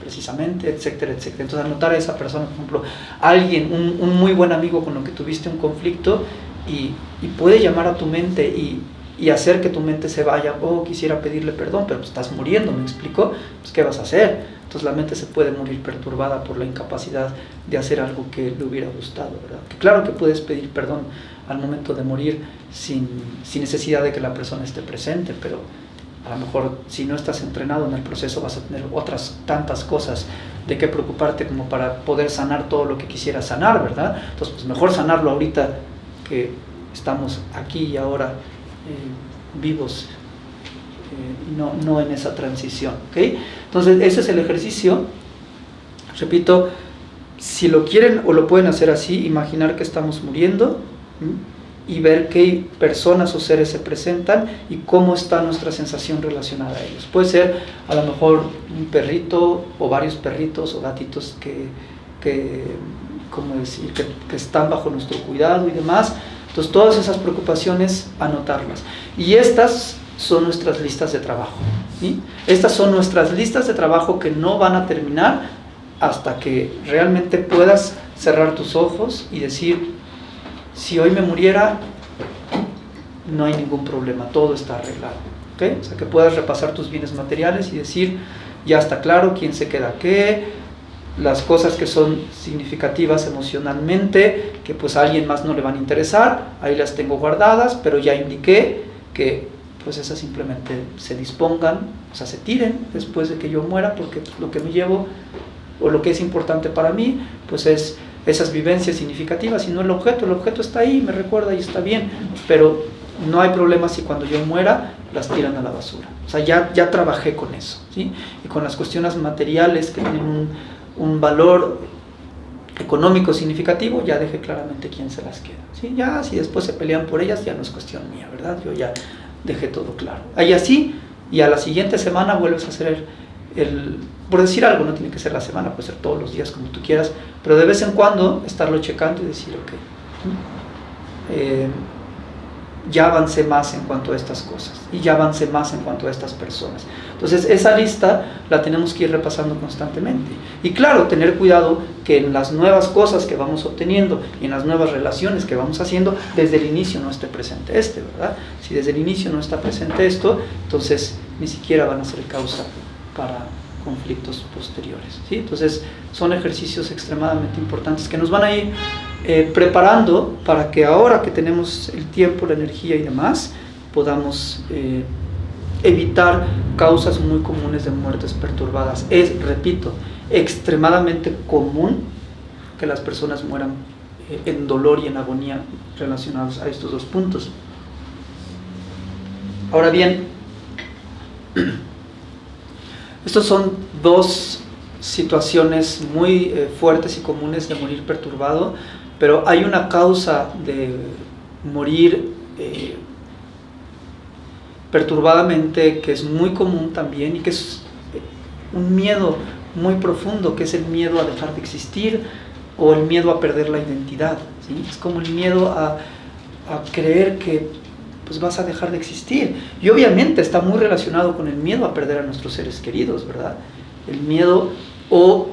precisamente, etcétera, etcétera. Entonces anotar a esa persona, por ejemplo, alguien, un, un, muy buen amigo con lo que tuviste un conflicto y, y puede llamar a tu mente y, y, hacer que tu mente se vaya, oh, quisiera pedirle perdón, pero estás muriendo, ¿me explico? Pues ¿qué vas a hacer? Entonces la mente se puede morir perturbada por la incapacidad de hacer algo que le hubiera gustado, ¿verdad? Que claro que puedes pedir perdón al momento de morir sin, sin necesidad de que la persona esté presente, pero a lo mejor si no estás entrenado en el proceso vas a tener otras tantas cosas de qué preocuparte como para poder sanar todo lo que quisieras sanar, ¿verdad? Entonces, pues mejor sanarlo ahorita que estamos aquí y ahora eh, vivos eh, no, no en esa transición. ¿okay? Entonces, ese es el ejercicio. Repito, si lo quieren o lo pueden hacer así, imaginar que estamos muriendo y ver qué personas o seres se presentan y cómo está nuestra sensación relacionada a ellos. Puede ser a lo mejor un perrito o varios perritos o gatitos que, que ¿cómo decir? Que están bajo nuestro cuidado y demás. Entonces, todas esas preocupaciones, anotarlas. Y estas son nuestras listas de trabajo. Estas son nuestras listas de trabajo que no van a terminar hasta que realmente puedas cerrar tus ojos y decir, si hoy me muriera, no hay ningún problema, todo está arreglado. O sea, que puedas repasar tus bienes materiales y decir, ya está claro quién se queda qué, las cosas que son significativas emocionalmente, que pues a alguien más no le van a interesar, ahí las tengo guardadas, pero ya indiqué que pues esas simplemente se dispongan, o sea, se tiren después de que yo muera, porque lo que me llevo o lo que es importante para mí, pues es esas vivencias significativas y no el objeto. El objeto está ahí, me recuerda y está bien, pero no hay problema si cuando yo muera las tiran a la basura. O sea, ya, ya trabajé con eso, ¿sí? Y con las cuestiones materiales que tienen un, un valor económico significativo, ya dejé claramente quién se las queda. ¿sí? Ya si después se pelean por ellas, ya no es cuestión mía, ¿verdad? Yo ya dejé todo claro. Ahí así, y a la siguiente semana vuelves a hacer el, por decir algo, no tiene que ser la semana, puede ser todos los días como tú quieras, pero de vez en cuando estarlo checando y decir, ok, eh, ya avancé más en cuanto a estas cosas y ya avancé más en cuanto a estas personas. Entonces esa lista la tenemos que ir repasando constantemente. Y claro, tener cuidado que en las nuevas cosas que vamos obteniendo y en las nuevas relaciones que vamos haciendo, desde el inicio no esté presente este, ¿verdad? Si desde el inicio no está presente esto, entonces ni siquiera van a ser causa para conflictos posteriores. ¿sí? Entonces son ejercicios extremadamente importantes que nos van a ir eh, preparando para que ahora que tenemos el tiempo, la energía y demás, podamos eh, evitar causas muy comunes de muertes perturbadas. Es, repito, extremadamente común que las personas mueran eh, en dolor y en agonía relacionados a estos dos puntos. Ahora bien, estos son dos situaciones muy fuertes y comunes de morir perturbado pero hay una causa de morir eh, perturbadamente que es muy común también y que es un miedo muy profundo, que es el miedo a dejar de existir o el miedo a perder la identidad. Es como el miedo a, a creer que pues vas a dejar de existir. Y obviamente está muy relacionado con el miedo a perder a nuestros seres queridos, ¿verdad? El miedo o,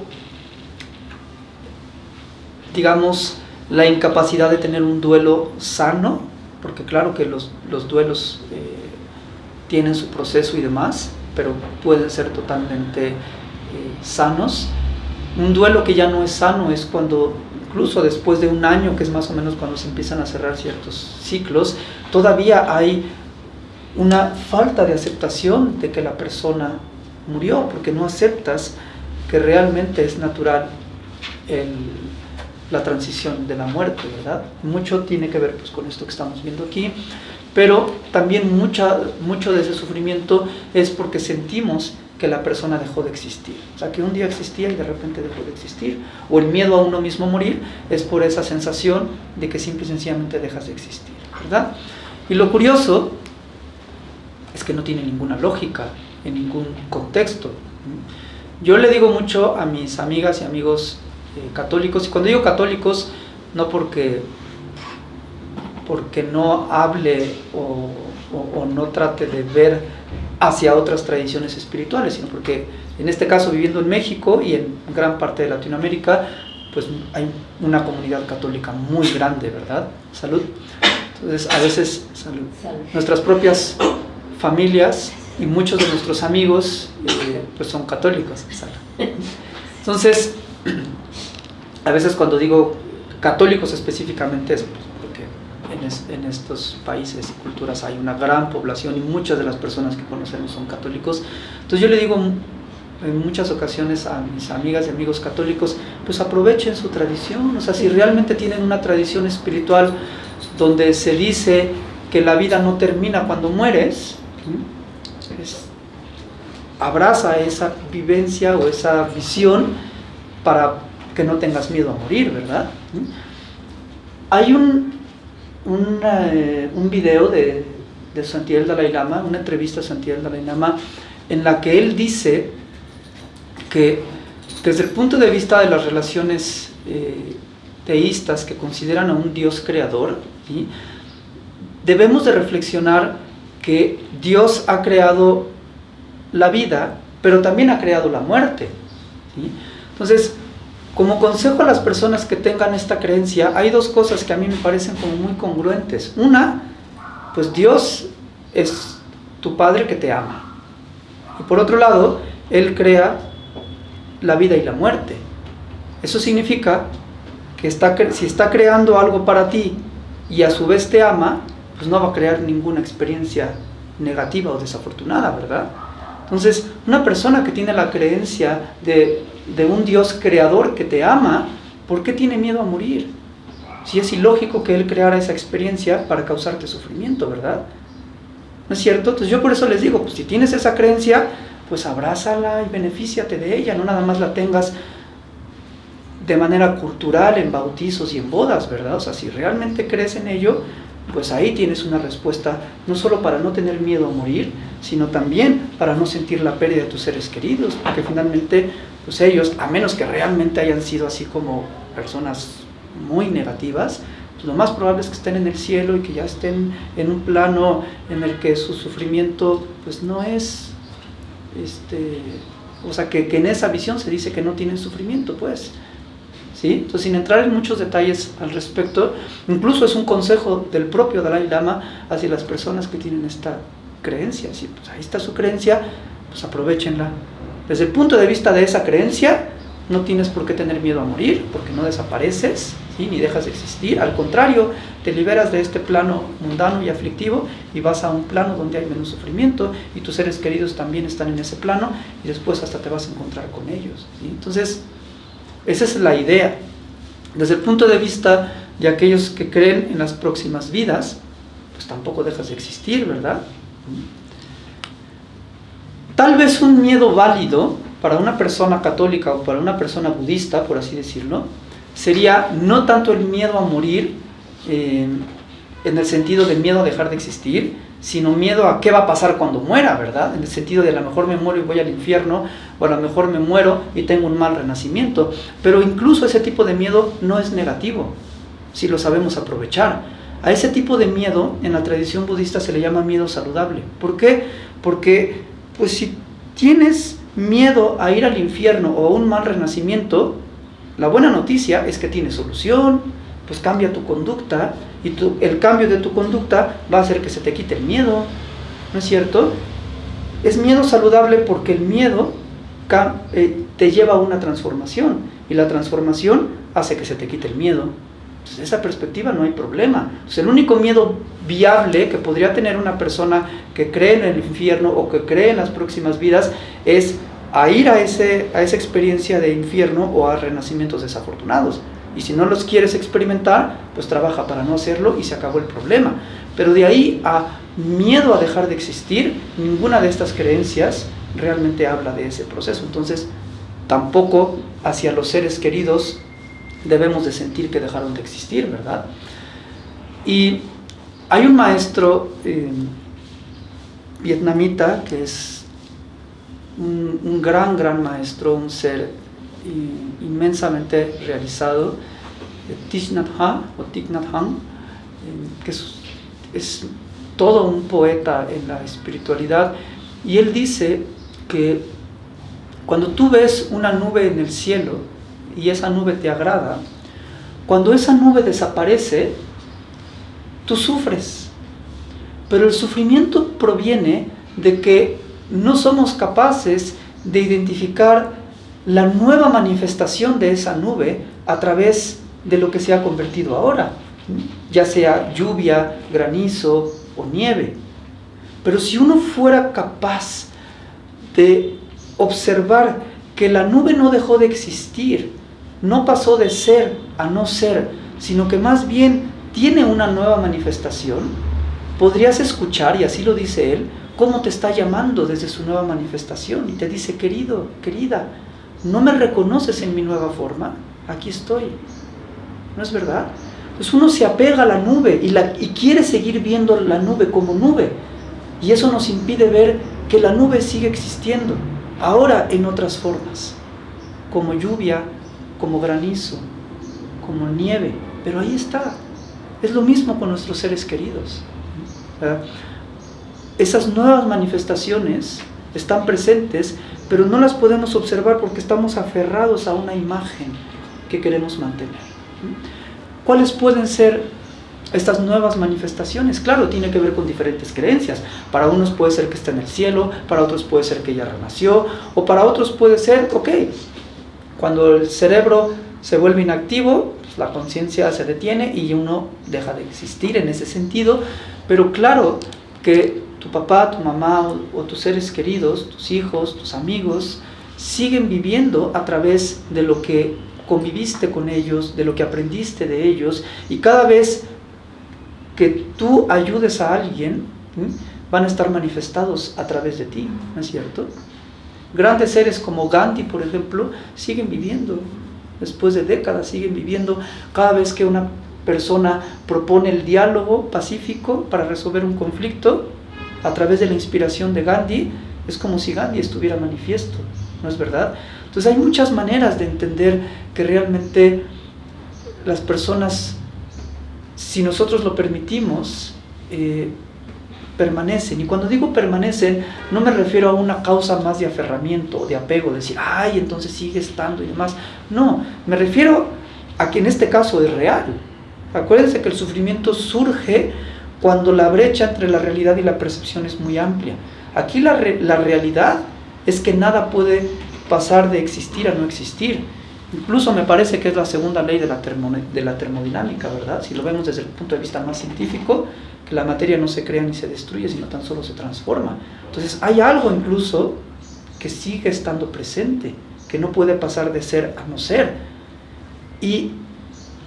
digamos, la incapacidad de tener un duelo sano, porque claro que los, los duelos eh, tienen su proceso y demás, pero pueden ser totalmente sanos. Un duelo que ya no es sano es cuando, incluso después de un año, que es más o menos cuando se empiezan a cerrar ciertos ciclos, todavía hay una falta de aceptación de que la persona murió, porque no aceptas que realmente es natural la transición de la muerte, ¿verdad? Mucho tiene que ver pues, con esto que estamos viendo aquí, pero también mucha, mucho de ese sufrimiento es porque sentimos que la persona dejó de existir. O sea, que un día existía y de repente dejó de existir. O el miedo a uno mismo morir es por esa sensación de que simple y sencillamente dejas de existir, ¿verdad? Y lo curioso es que no tiene ninguna lógica en ningún contexto. Yo le digo mucho a mis amigas y amigos eh, católicos, y cuando digo católicos, no porque, porque no hable o, no trate de ver hacia otras tradiciones espirituales, sino porque en este caso viviendo en México y en gran parte de Latinoamérica, pues hay una comunidad católica muy grande, ¿verdad? Salud. Entonces, a veces, salud. nuestras propias familias y muchos de nuestros amigos eh, pues son católicos. Entonces, a veces cuando digo católicos específicamente es porque en, estos países y culturas hay una gran población y muchas de las personas que conocemos son católicos. Entonces yo le digo en muchas ocasiones a mis amigas y amigos católicos, pues aprovechen su tradición, o sea, si realmente tienen una tradición espiritual donde se dice que la vida no termina cuando mueres, abraza esa vivencia o esa visión para que no tengas miedo a morir, ¿verdad? Hay un, un, eh, un video de, de Santiago Dalai Lama, una entrevista a Santiago Dalai Lama, en la que él dice que desde el punto de vista de las relaciones eh, teístas que consideran a un Dios creador, debemos de reflexionar que Dios ha creado la vida, pero también ha creado la muerte. Entonces, como consejo a las personas que tengan esta creencia, hay dos cosas que a mí me parecen como muy congruentes. Una, pues Dios es tu Padre que te ama. Y por otro lado, Él crea la vida y la muerte. Eso significa que está, si está creando algo para ti y a su vez te ama, pues no va a crear ninguna experiencia negativa o desafortunada, ¿verdad? Entonces, una persona que tiene la creencia de, un Dios creador que te ama, ¿por qué tiene miedo a morir? Si es ilógico que Él creara esa experiencia para causarte sufrimiento, ¿verdad? ¿No es cierto? Entonces yo por eso les digo, pues si tienes esa creencia, pues abrázala y benefíciate de ella, no nada más la tengas de manera cultural en bautizos y en bodas, ¿verdad? O sea, si realmente crees en ello, pues ahí tienes una respuesta no solo para no tener miedo a morir, sino también para no sentir la pérdida de tus seres queridos, porque finalmente pues ellos, a menos que realmente hayan sido así como personas muy negativas, pues lo más probable es que estén en el cielo y que ya estén en un plano en el que su sufrimiento pues no es, este, o sea, que, que en esa visión se dice que no tienen sufrimiento, pues. Entonces, sin entrar en muchos detalles al respecto, incluso es un consejo del propio Dalai Lama hacia las personas que tienen esta creencia. Pues ahí está su creencia, pues aprovechenla. Desde el punto de vista de esa creencia, no tienes por qué tener miedo a morir, porque no desapareces, ni dejas de existir. Al contrario, te liberas de este plano mundano y aflictivo y vas a un plano donde hay menos sufrimiento y tus seres queridos también están en ese plano y después hasta te vas a encontrar con ellos. Entonces, esa es la idea. Desde el punto de vista de aquellos que creen en las próximas vidas, pues tampoco dejas de existir, ¿verdad? Tal vez un miedo válido para una persona católica o para una persona budista, por así decirlo, sería no tanto el miedo a morir, eh, en el sentido del miedo a dejar de existir, sino miedo a qué va a pasar cuando muera, ¿verdad? En el sentido de a lo mejor me muero y voy al infierno, o a lo mejor me muero y tengo un mal renacimiento. Pero incluso ese tipo de miedo no es negativo, si lo sabemos aprovechar. A ese tipo de miedo en la tradición budista se le llama miedo saludable. ¿Por qué? Porque pues si tienes miedo a ir al infierno o a un mal renacimiento, la buena noticia es que tiene solución, pues cambia tu conducta y el cambio de tu conducta va a hacer que se te quite el miedo, ¿no es cierto? Es miedo saludable porque el miedo eh, te lleva a una transformación y la transformación hace que se te quite el miedo. Desde esa perspectiva no hay problema. el único miedo viable que podría tener una persona que cree en el infierno o que cree en las próximas vidas es a ir a, ese, a esa experiencia de infierno o a renacimientos desafortunados. Y si no los quieres experimentar, pues trabaja para no hacerlo y se acabó el problema. Pero de ahí a miedo a dejar de existir, ninguna de estas creencias realmente habla de ese proceso. Entonces, tampoco hacia los seres queridos debemos de sentir que dejaron de existir, ¿verdad? Y hay un maestro eh, vietnamita que es un, gran, gran maestro, un ser inmensamente realizado, Thich Nhat Hanh, o Thich Nhat Hanh, eh, que es todo un poeta en la espiritualidad, y él dice que cuando tú ves una nube en el cielo y esa nube te agrada, cuando esa nube desaparece, tú sufres. Pero el sufrimiento proviene de que no somos capaces de identificar la nueva manifestación de esa nube a través de lo que se ha convertido ahora, ya sea lluvia, granizo o nieve. Pero si uno fuera capaz de observar que la nube no dejó de existir, no pasó de ser a no ser, sino que más bien tiene una nueva manifestación, podrías escuchar, y así lo dice él, cómo te está llamando desde su nueva manifestación. Y te dice, querido, querida, ¿no me reconoces en mi nueva forma? Aquí estoy. ¿No es verdad? Pues uno se apega a la nube y, la, y quiere seguir viendo la nube como nube. Y eso nos impide ver que la nube sigue existiendo, ahora en otras formas, como lluvia, como granizo, como nieve, pero ahí está. Es lo mismo con nuestros seres queridos. Esas nuevas manifestaciones están presentes, pero no las podemos observar porque estamos aferrados a una imagen que queremos mantener. ¿Cuáles pueden ser estas nuevas manifestaciones? Claro, tiene que ver con diferentes creencias. Para unos puede ser que está en el cielo, para otros puede ser que ya renació, o para otros puede ser, ok, cuando el cerebro se vuelve inactivo, pues la conciencia se detiene y uno deja de existir en ese sentido, pero claro que tu papá, tu mamá o, o tus seres queridos, tus hijos, tus amigos, siguen viviendo a través de lo que conviviste con ellos, de lo que aprendiste de ellos, y cada vez que tú ayudes a alguien, van a estar manifestados a través de ti, ¿no es cierto? Grandes seres como Gandhi, por ejemplo, siguen viviendo, después de décadas siguen viviendo, cada vez que una persona propone el diálogo pacífico para resolver un conflicto, a través de la inspiración de Gandhi, es como si Gandhi estuviera manifiesto, ¿no es verdad? Entonces hay muchas maneras de entender que realmente las personas, si nosotros lo permitimos, eh, permanecen. Y cuando digo permanecen, no me refiero a una causa más de aferramiento, de apego, de decir, ay, entonces sigue estando y demás. No, me refiero a que en este caso es real. Acuérdense que el sufrimiento surge cuando la brecha entre la realidad y la percepción es muy amplia. Aquí la, la realidad es que nada puede pasar de existir a no existir. Incluso me parece que es la segunda ley de la, de la termodinámica, ¿verdad? Si lo vemos desde el punto de vista más científico, que la materia no se crea ni se destruye, sino tan solo se transforma. Entonces hay algo incluso que sigue estando presente, que no puede pasar de ser a no ser. Y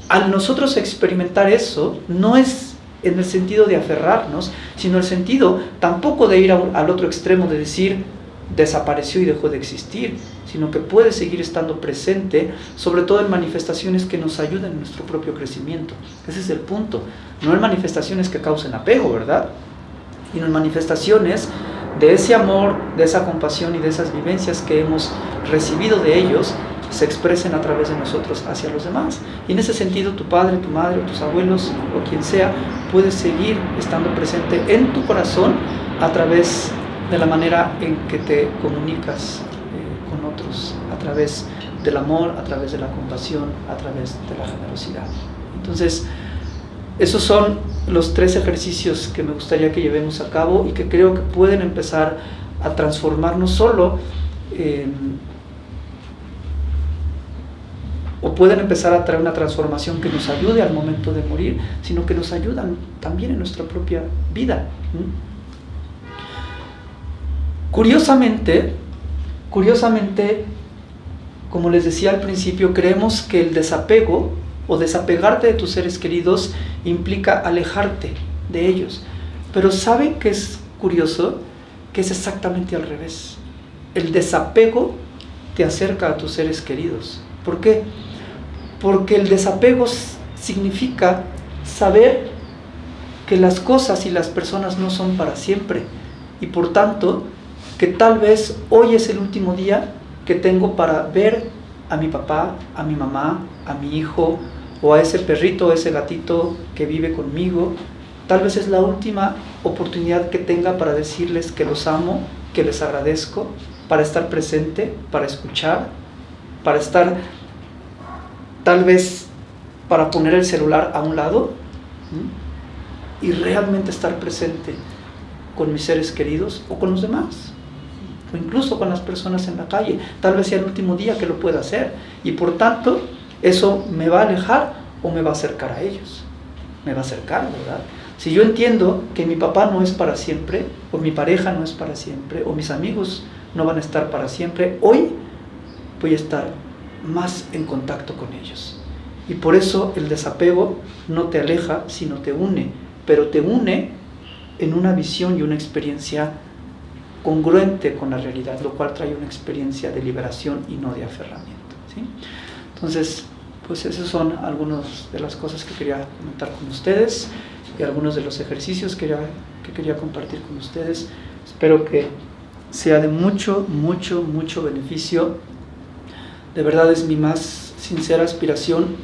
al nosotros experimentar eso, no es en el sentido de aferrarnos, sino el sentido tampoco de ir al otro extremo de decir, desapareció y dejó de existir, sino que puede seguir estando presente, sobre todo en manifestaciones que nos ayuden en nuestro propio crecimiento. Ese es el punto. No en manifestaciones que causen apego, ¿verdad? Sino en manifestaciones de ese amor, de esa compasión y de esas vivencias que hemos recibido de ellos, se expresen a través de nosotros hacia los demás. Y en ese sentido, tu padre, tu madre, tus abuelos o quien sea, puede seguir estando presente en tu corazón a través de la manera en que te comunicas a través del amor, a través de la compasión, a través de la generosidad. Entonces, esos son los tres ejercicios que me gustaría que llevemos a cabo y que creo que pueden empezar a transformar no solo o pueden empezar a traer una transformación que nos ayude al momento de morir, sino que nos ayudan también en nuestra propia vida. Curiosamente, curiosamente, como les decía al principio, creemos que el desapego o desapegarte de tus seres queridos implica alejarte de ellos. Pero ¿saben qué es curioso? Que es exactamente al revés. El desapego te acerca a tus seres queridos. ¿Por qué? Porque el desapego significa saber que las cosas y las personas no son para siempre y por tanto que tal vez hoy es el último día que tengo para ver a mi papá, a mi mamá, a mi hijo o a ese perrito ese gatito que vive conmigo. Tal vez es la última oportunidad que tenga para decirles que los amo, que les agradezco, para estar presente, para escuchar, para estar tal vez para poner el celular a un lado y realmente estar presente con mis seres queridos o con los demás o incluso con las personas en la calle. Tal vez sea el último día que lo pueda hacer y por tanto eso me va a alejar o me va a acercar a ellos. Me va a acercar, ¿verdad? Si yo entiendo que mi papá no es para siempre, o mi pareja no es para siempre, o mis amigos no van a estar para siempre, hoy voy a estar más en contacto con ellos. Y por eso el desapego no te aleja, sino te une, pero te une en una visión y una experiencia congruente con la realidad, lo cual trae una experiencia de liberación y no de aferramiento. Entonces, pues esas son algunas de las cosas que quería comentar con ustedes y algunos de los ejercicios que quería, que quería compartir con ustedes. Espero que sea de mucho, mucho, mucho beneficio de verdad es mi más sincera aspiración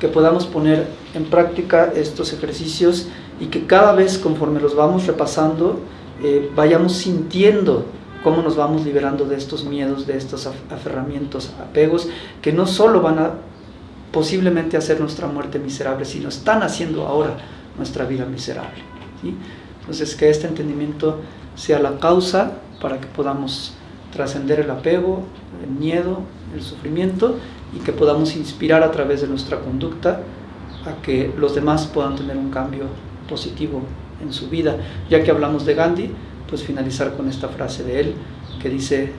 que podamos poner en práctica estos ejercicios y que cada vez conforme los vamos repasando, eh, vayamos sintiendo cómo nos vamos liberando de estos miedos, de estos aferramientos, apegos, que no solo van a posiblemente hacer nuestra muerte miserable, sino están haciendo ahora nuestra vida miserable. Entonces, que este entendimiento sea la causa para que podamos trascender el apego, el miedo, el sufrimiento y que podamos inspirar a través de nuestra conducta a que los demás puedan tener un cambio positivo en su vida. Ya que hablamos de Gandhi, pues finalizar con esta frase de él que dice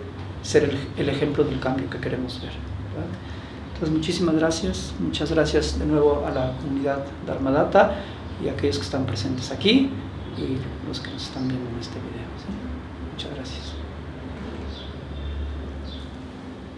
ser el, ejemplo del cambio que queremos ver. Entonces muchísimas gracias, muchas gracias de nuevo a la comunidad de Armadata y a aquellos que están presentes aquí y los que nos están viendo en este video. Muchas gracias.